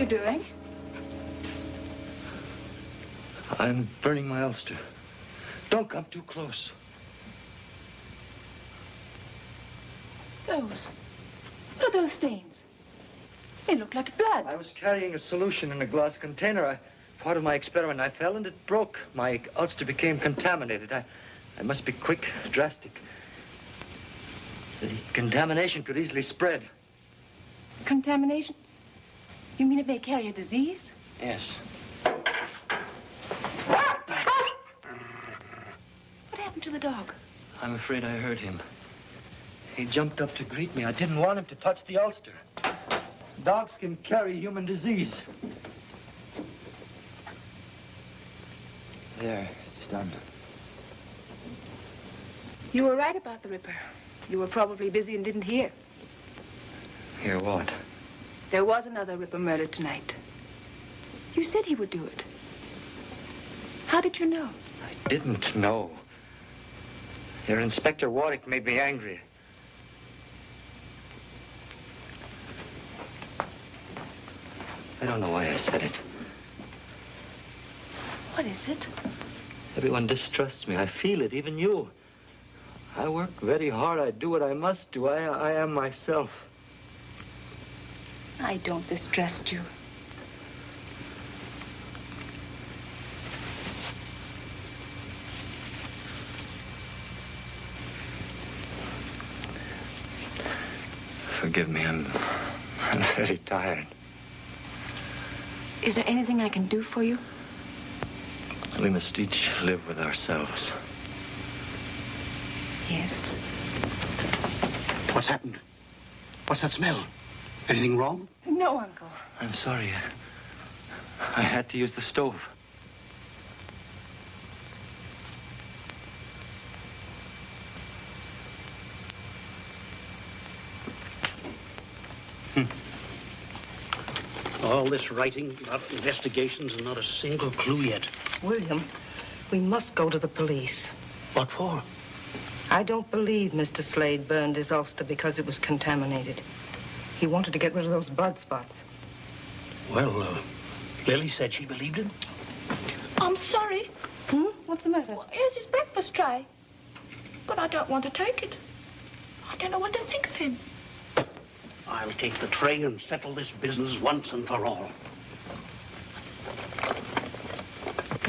Doing? I'm burning my ulster. Don't come too close. Those. What are those stains? They look like blood. I was carrying a solution in a glass container. I, part of my experiment. I fell and it broke. My ulster became contaminated. I, I must be quick, drastic. The contamination could easily spread. Contamination? You mean it may carry a disease? Yes. What happened to the dog? I'm afraid I hurt him. He jumped up to greet me. I didn't want him to touch the ulster. Dogs can carry human disease. There, it's done. You were right about the Ripper. You were probably busy and didn't hear. Hear what? There was another Ripper murder tonight. You said he would do it. How did you know? I didn't know. Your Inspector Warwick made me angry. I don't know why I said it. What is it? Everyone distrusts me. I feel it, even you. I work very hard. I do what I must do. I, I am myself. I don't distrust you. Forgive me. I'm, I'm very tired. Is there anything I can do for you? We must each live with ourselves. Yes. What's happened? What's that smell? Anything wrong? No, Uncle. I'm sorry. I had to use the stove. Hmm. All this writing about investigations and not a single clue yet. William, we must go to the police. What for? I don't believe Mr. Slade burned his ulster because it was contaminated. He wanted to get rid of those blood spots. Well, uh, Lily said she believed him. I'm sorry. Hmm? What's the matter? Well, here's his breakfast tray. But I don't want to take it. I don't know what to think of him. I'll take the tray and settle this business once and for all.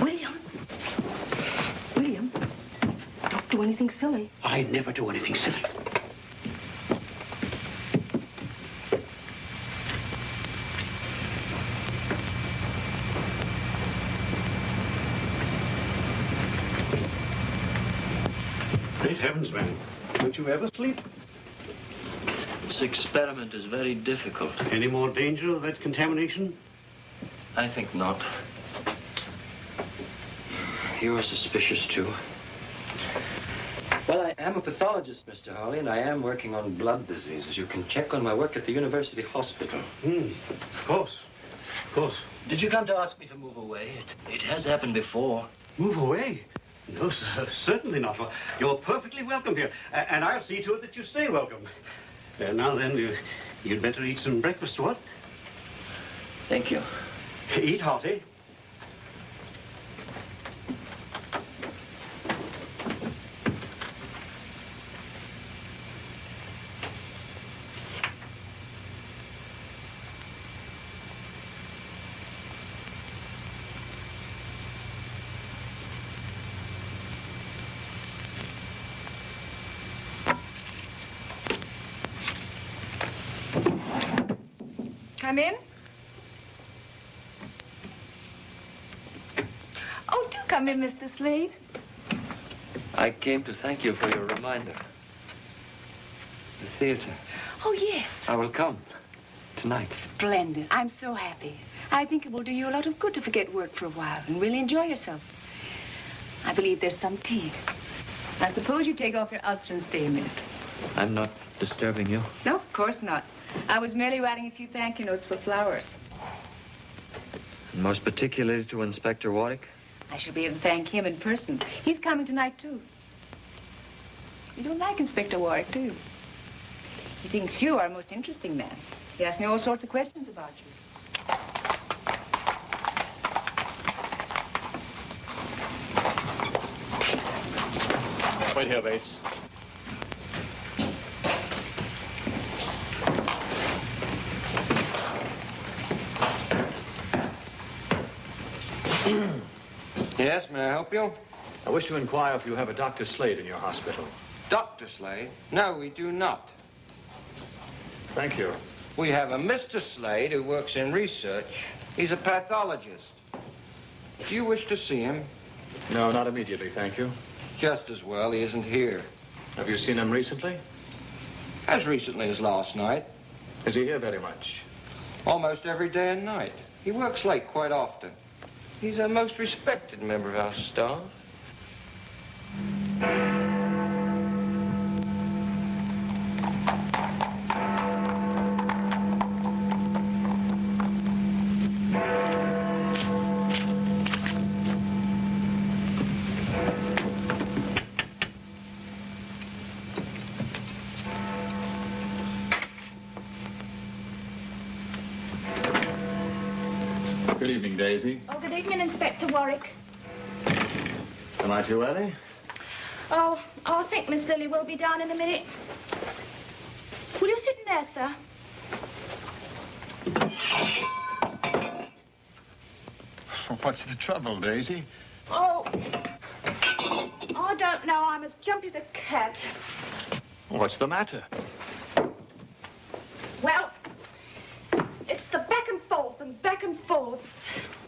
William. William, don't do anything silly. I never do anything silly. Great heavens, man. Don't you ever sleep? This experiment is very difficult. Any more danger of that contamination? I think not. You are suspicious, too. Well, I am a pathologist, Mr. Harley, and I am working on blood diseases. You can check on my work at the University Hospital. Hmm. Of course. Of course. Did you come to ask me to move away? It, it has happened before. Move away? No, sir, [laughs] certainly not. You're perfectly welcome here, and I'll see to it that you stay welcome. Uh, now then, you, you'd better eat some breakfast, what? Thank you. Eat hearty. Come in. Oh, do Slade. I came to thank you for your reminder. The theater. Oh, yes. I will come. Tonight. Splendid. I'm so happy. I think it will do you a lot of good to forget work for a while and really enjoy yourself. I believe there's some tea. I suppose you take off your ulster and stay a minute. I'm not disturbing you. No, of course not. I was merely writing a few thank you notes for flowers. And most particularly to Inspector Warwick. I shall be able to thank him in person. He's coming tonight, too. You don't like Inspector Warwick, do you? He thinks you are a most interesting man. He asks me all sorts of questions about you. Wait here, Bates. Yes, may I help you? I wish to inquire if you have a Dr. Slade in your hospital. Dr. Slade? No, we do not. Thank you. We have a Mr. Slade who works in research. He's a pathologist. If you wish to see him, No, not immediately, thank you. just as well he isn't here. Have you seen him recently? As recently as last night. Is he here very much? Almost every day and night. He works late quite often. He's a most respected member of our staff. Good evening, Daisy. Oh, good Warwick. Am I too early? Oh, oh, I think Miss Lily will be down in a minute. Will you sit in there, sir? [laughs] What's the trouble, Daisy? Oh, I don't know. I'm as jumpy as a cat. What's the matter? Well, it's the back and forth and back and forth.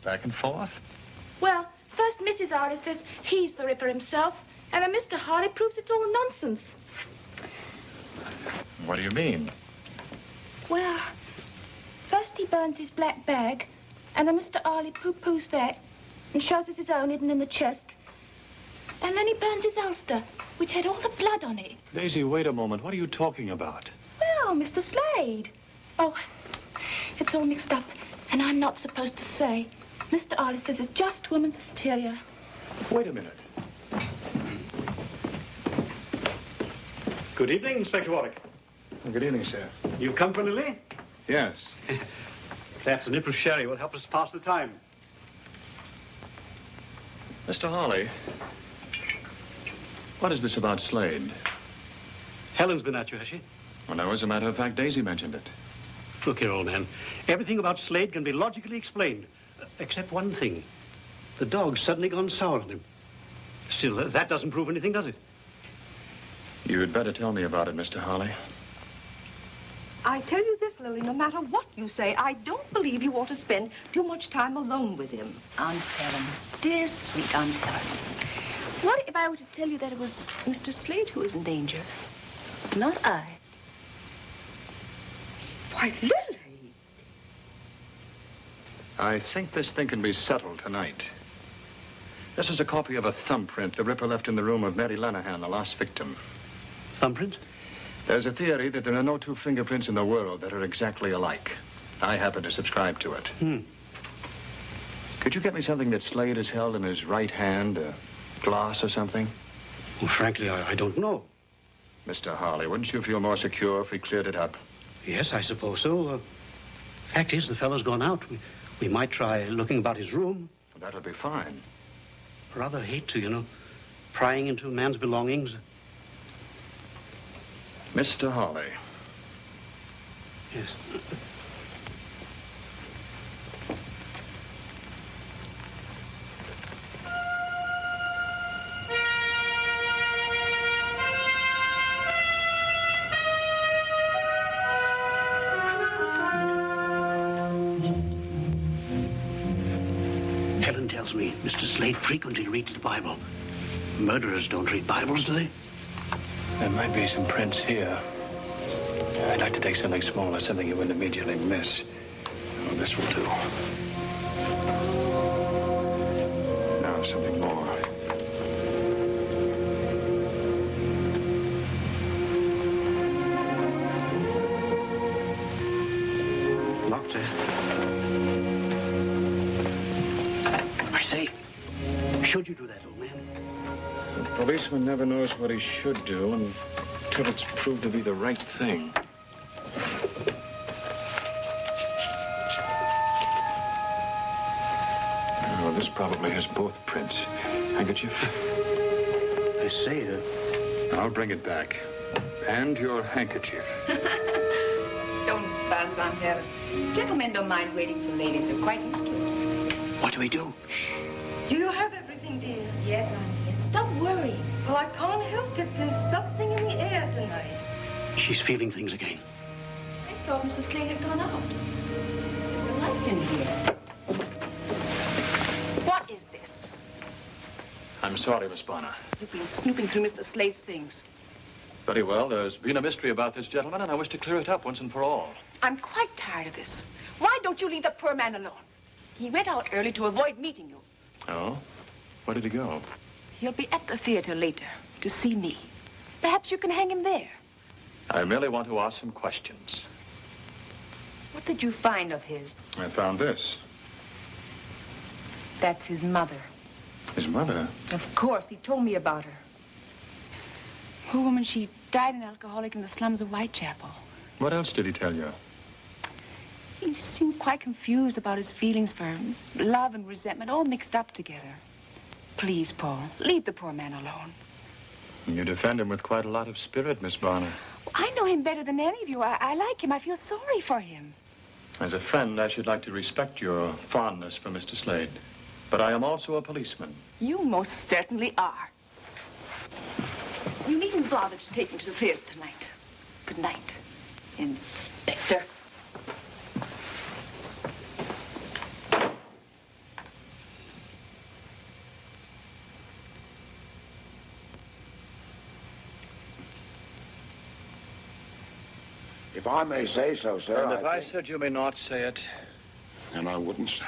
Back and forth? Well, first Mrs. Harley says he's the Ripper himself, and then Mr. Harley proves it's all nonsense. What do you mean? Well, first he burns his black bag, and then Mr. Harley poo-poos that and shows us his own hidden in the chest. And then he burns his ulster, which had all the blood on it. Daisy, wait a moment. What are you talking about? Well, Mr. Slade. Oh, it's all mixed up, and I'm not supposed to say. Mr. Harley says it's just woman's hysteria. Wait a minute. Good evening, Inspector Warwick. Good evening, sir. You've come for Lily? Yes. [laughs] Perhaps a nip of sherry will help us pass the time. Mr. Harley, what is this about Slade? Helen's been at you, has she? Well, no, as a matter of fact, Daisy mentioned it. Look here, old man. Everything about Slade can be logically explained, uh, except one thing. The dog's suddenly gone sour on him. Still, uh, that doesn't prove anything, does it? You'd better tell me about it, Mr. Harley. I tell you this, Lily, no matter what you say, I don't believe you ought to spend too much time alone with him. Aunt Helen. Dear, sweet Aunt Helen. What if I were to tell you that it was Mr. Slade who was in danger? Not I. Why, Lily! I think this thing can be settled tonight. This is a copy of a thumbprint the Ripper left in the room of Mary Lenehan, the last victim. Thumbprint? There's a theory that there are no two fingerprints in the world that are exactly alike. I happen to subscribe to it. Hmm. Could you get me something that Slade has held in his right hand? A glass or something? Well, frankly, I, I don't know. Mr. Harley, wouldn't you feel more secure if we cleared it up? Yes, I suppose so. Uh, fact is, the fellow's gone out. We, we might try looking about his room. That'll be fine. Rather hate to, you know, prying into a man's belongings. Mr. Harley. Yes. Slade frequently reads the Bible. Murderers don't read Bibles, do they? There might be some prints here. I'd like to take something smaller, something you wouldn't immediately miss. Oh, this will do. Now, something more. Policeman never knows what he should do until it's proved to be the right thing. Oh, this probably has both prints. Handkerchief? I say, uh, I'll bring it back. And your handkerchief. [laughs] Don't fuss, Aunt Helen. Gentlemen don't mind waiting for ladies. They're quite used to it. what do we do? Shh. Do you have everything, dear? Yes, Aunt. Yes. Stop worrying. Well, I can't help it. There's something in the air tonight. She's feeling things again. I thought Mr. Slade had gone out. There's a light in here. What is this? I'm sorry, Miss Bonner. You've been snooping through Mr. Slade's things. Very well. There's been a mystery about this gentleman, and I wish to clear it up once and for all. I'm quite tired of this. Why don't you leave the poor man alone? He went out early to avoid meeting you. Oh? Where did he go? He'll be at the theater later to see me. Perhaps you can hang him there. I merely want to ask some questions. What did you find of his? I found this. That's his mother. His mother? Of course, he told me about her. Poor woman, she died an alcoholic in the slums of Whitechapel. What else did he tell you? He seemed quite confused about his feelings for love and resentment, all mixed up together. Please, Paul, leave the poor man alone. You defend him with quite a lot of spirit, Miss Bonner. I know him better than any of you. I, I like him. I feel sorry for him. As a friend, I should like to respect your fondness for Mr. Slade. But I am also a policeman. You most certainly are. You needn't bother to take me to the theater tonight. Good night, Inspector. If I may say so, sir. and if I, said you may not say it, And I wouldn't, sir.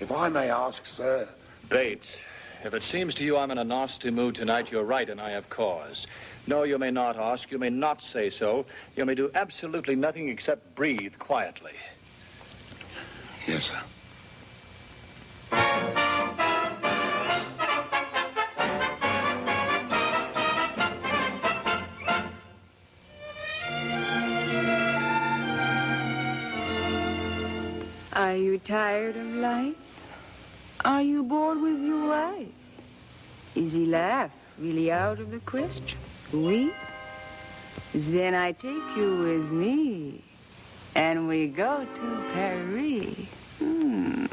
If I may ask, sir. Bates, if it seems to you I'm in a nasty mood tonight, you're right, and I have cause. No, you may not ask. You may not say so. You may do absolutely nothing except breathe quietly. Yes, sir. Tired of life? Are you bored with your wife? Is he laugh really out of the question? Oui? Then I take you with me, and we go to Paris. Hmm.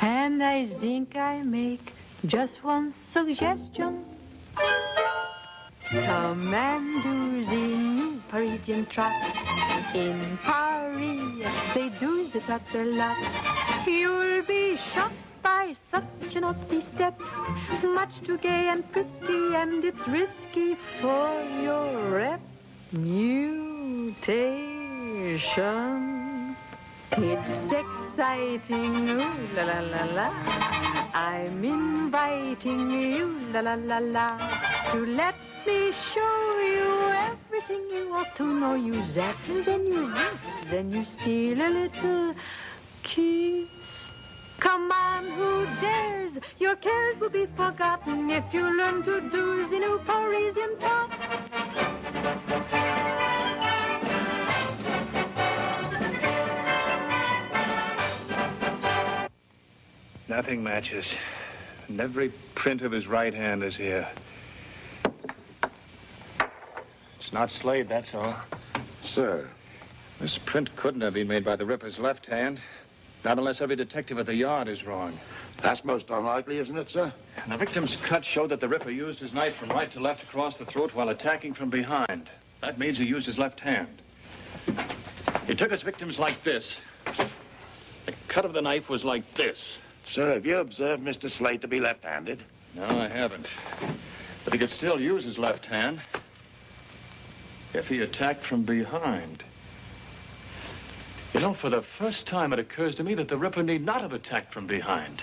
And I think I make just one suggestion. Come and do Parisian trot. In Paris, they do the trot. You'll be shocked by such a naughty step. Much too gay and frisky, and it's risky for your reputation. It's exciting, ooh la la la la. I'm inviting you, la la la la, to let me show you everything you ought to know. You zap, and you this, then you steal a little kiss. Come on, who dares? Your cares will be forgotten if you learn to do the new Parisian trot. Nothing matches. And every print of his right hand is here. It's not Slade, that's all. Sir. This print couldn't have been made by the Ripper's left hand. Not unless every detective at the yard is wrong. That's most unlikely, isn't it, sir? And the victim's cut showed that the Ripper used his knife from right to left across the throat while attacking from behind. That means he used his left hand. He took his victims like this. The cut of the knife was like this. Sir, have you observed Mr. Slade to be left-handed? No, I haven't. But he could still use his left hand if he attacked from behind. You know, for the first time, it occurs to me that the Ripper need not have attacked from behind.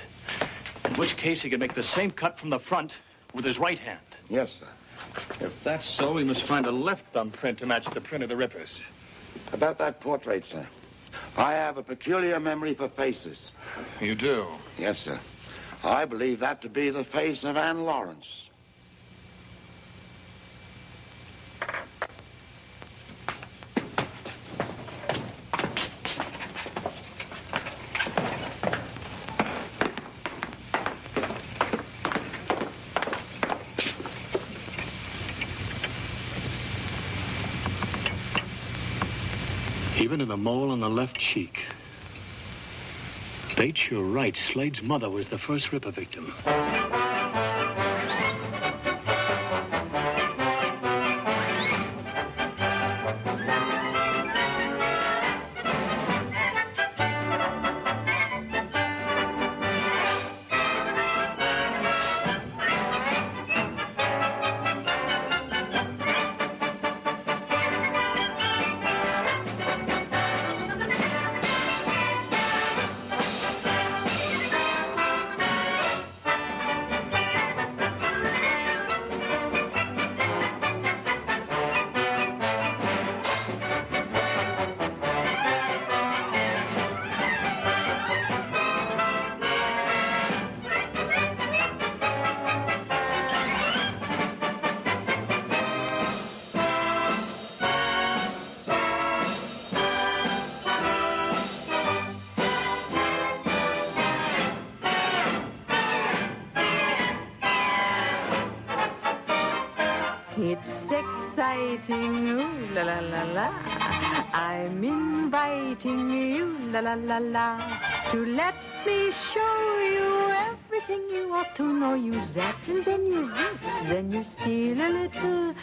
In which case, he could make the same cut from the front with his right hand. Yes, sir. If that's so, we must find a left thumbprint to match the print of the Ripper's. About that portrait, sir. I have a peculiar memory for faces. You do? Yes, sir. I believe that to be the face of Anne Lawrence. Even in the mole on the left cheek. Bates, you're right. Slade's mother was the first Ripper victim. That and then you this, then you steal a little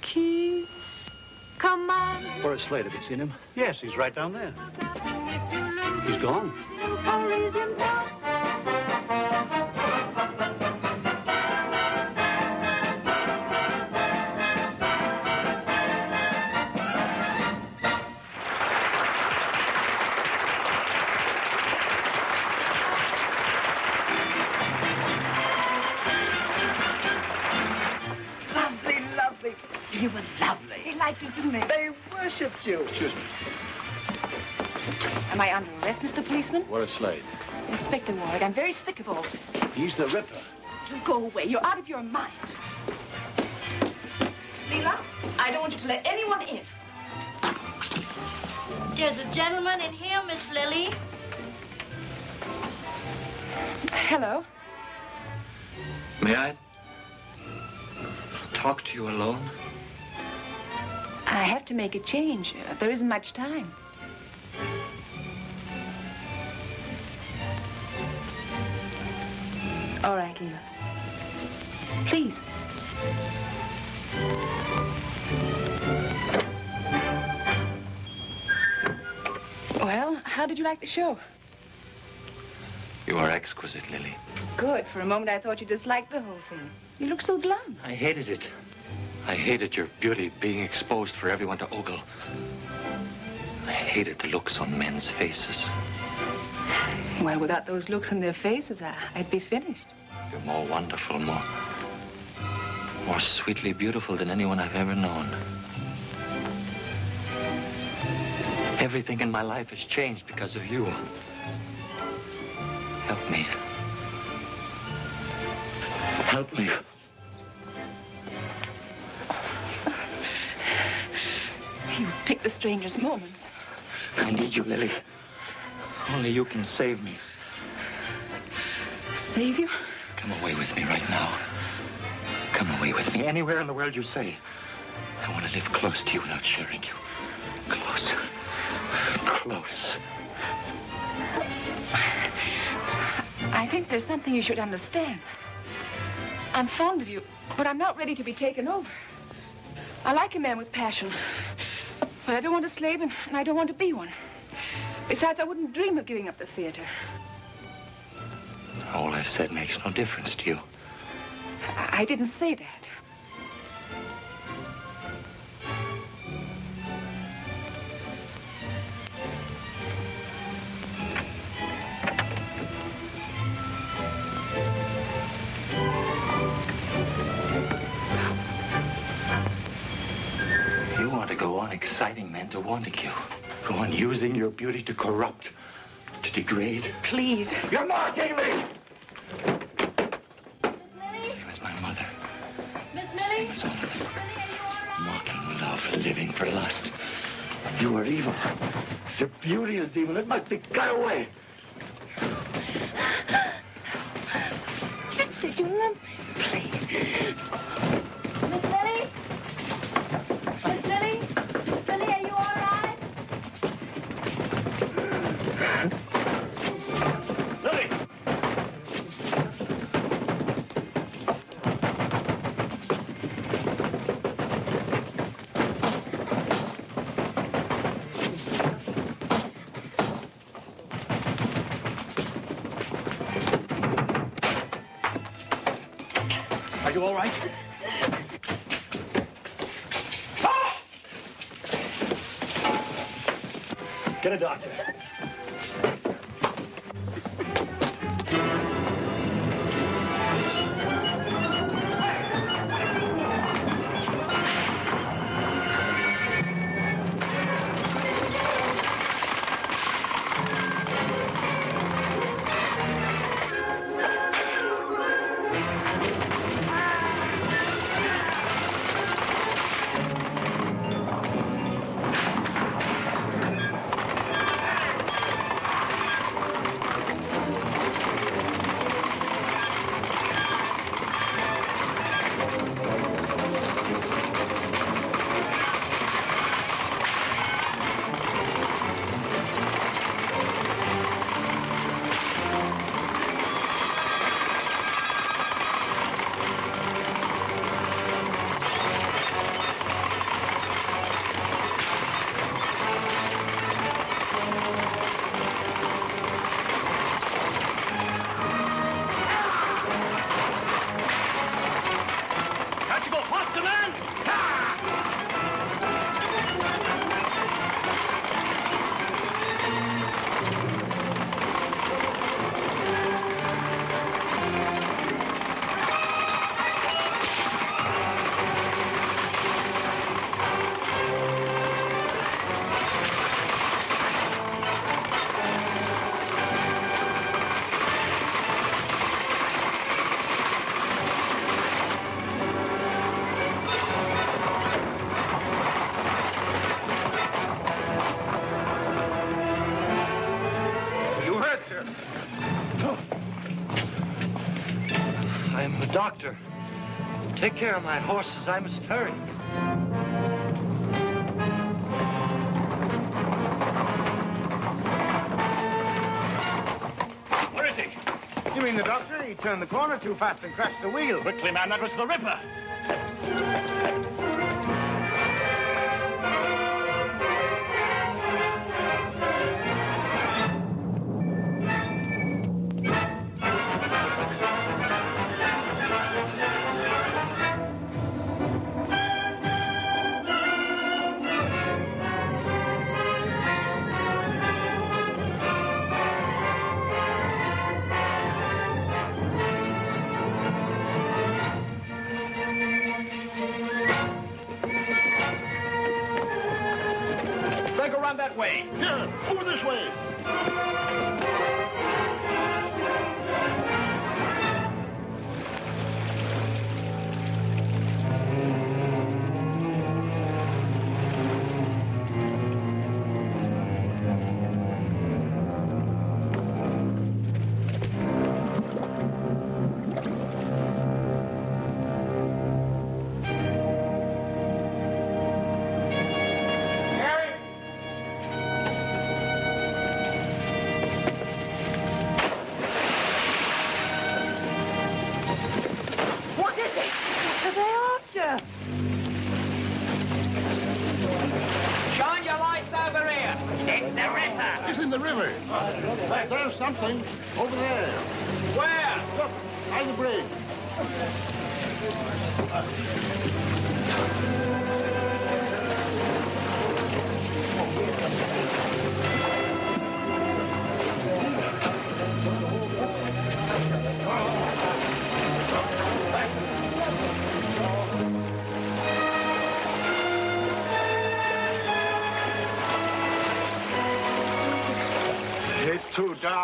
kiss. Come on. Horace Slade, have you seen him? Yes, he's right down there. He's gone. Slade. Inspector Warwick, I'm very sick of all this. He's the Ripper. Do go away. You're out of your mind. Leela, I don't want you to let anyone in. There's a gentleman in here, Miss Lily. Hello. May I talk to you alone? I have to make a change. There isn't much time. Please. Well, how did you like the show? You are exquisite, Lily. Good. For a moment, I thought you disliked the whole thing. You look so glum. I hated it. I hated your beauty being exposed for everyone to ogle. I hated the looks on men's faces. Well, without those looks on their faces, I, I'd be finished. You're more wonderful, more... more sweetly beautiful than anyone I've ever known. Everything in my life has changed because of you. Help me. Help me. You pick the strangest moments. I need you, Lily. Only you can save me. Save you? Come away with me right now. Come away with me anywhere in the world you say. I want to live close to you without sharing you. Close. Close. I think there's something you should understand. I'm fond of you, but I'm not ready to be taken over. I like a man with passion, but I don't want a slave, and, and I don't want to be one. Besides, I wouldn't dream of giving up the theater. All I've said makes no difference to you. I, I didn't say that. You want to go on exciting men to wanting you. Go on using your beauty to corrupt, to degrade. Please. You're mocking me! Miss Millie? Same as my mother. Miss Same as all of them. Mocking love, living for lust. You are evil. Your beauty is evil. It must be cut away. [gasps] Just did you love Miss Get a doctor. Take care of my horses. I must hurry. Where is he? You mean the doctor? He turned the corner too fast and crashed the wheel. Quickly, man, that was the Ripper.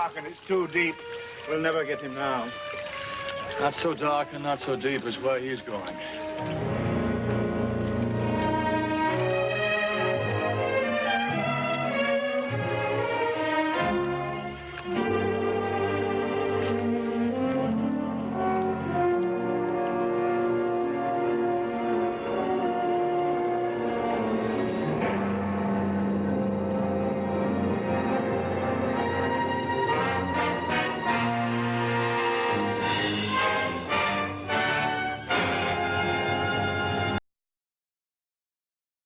Dark and it's too deep. We'll never get him now. Not so dark and not so deep as where he's going.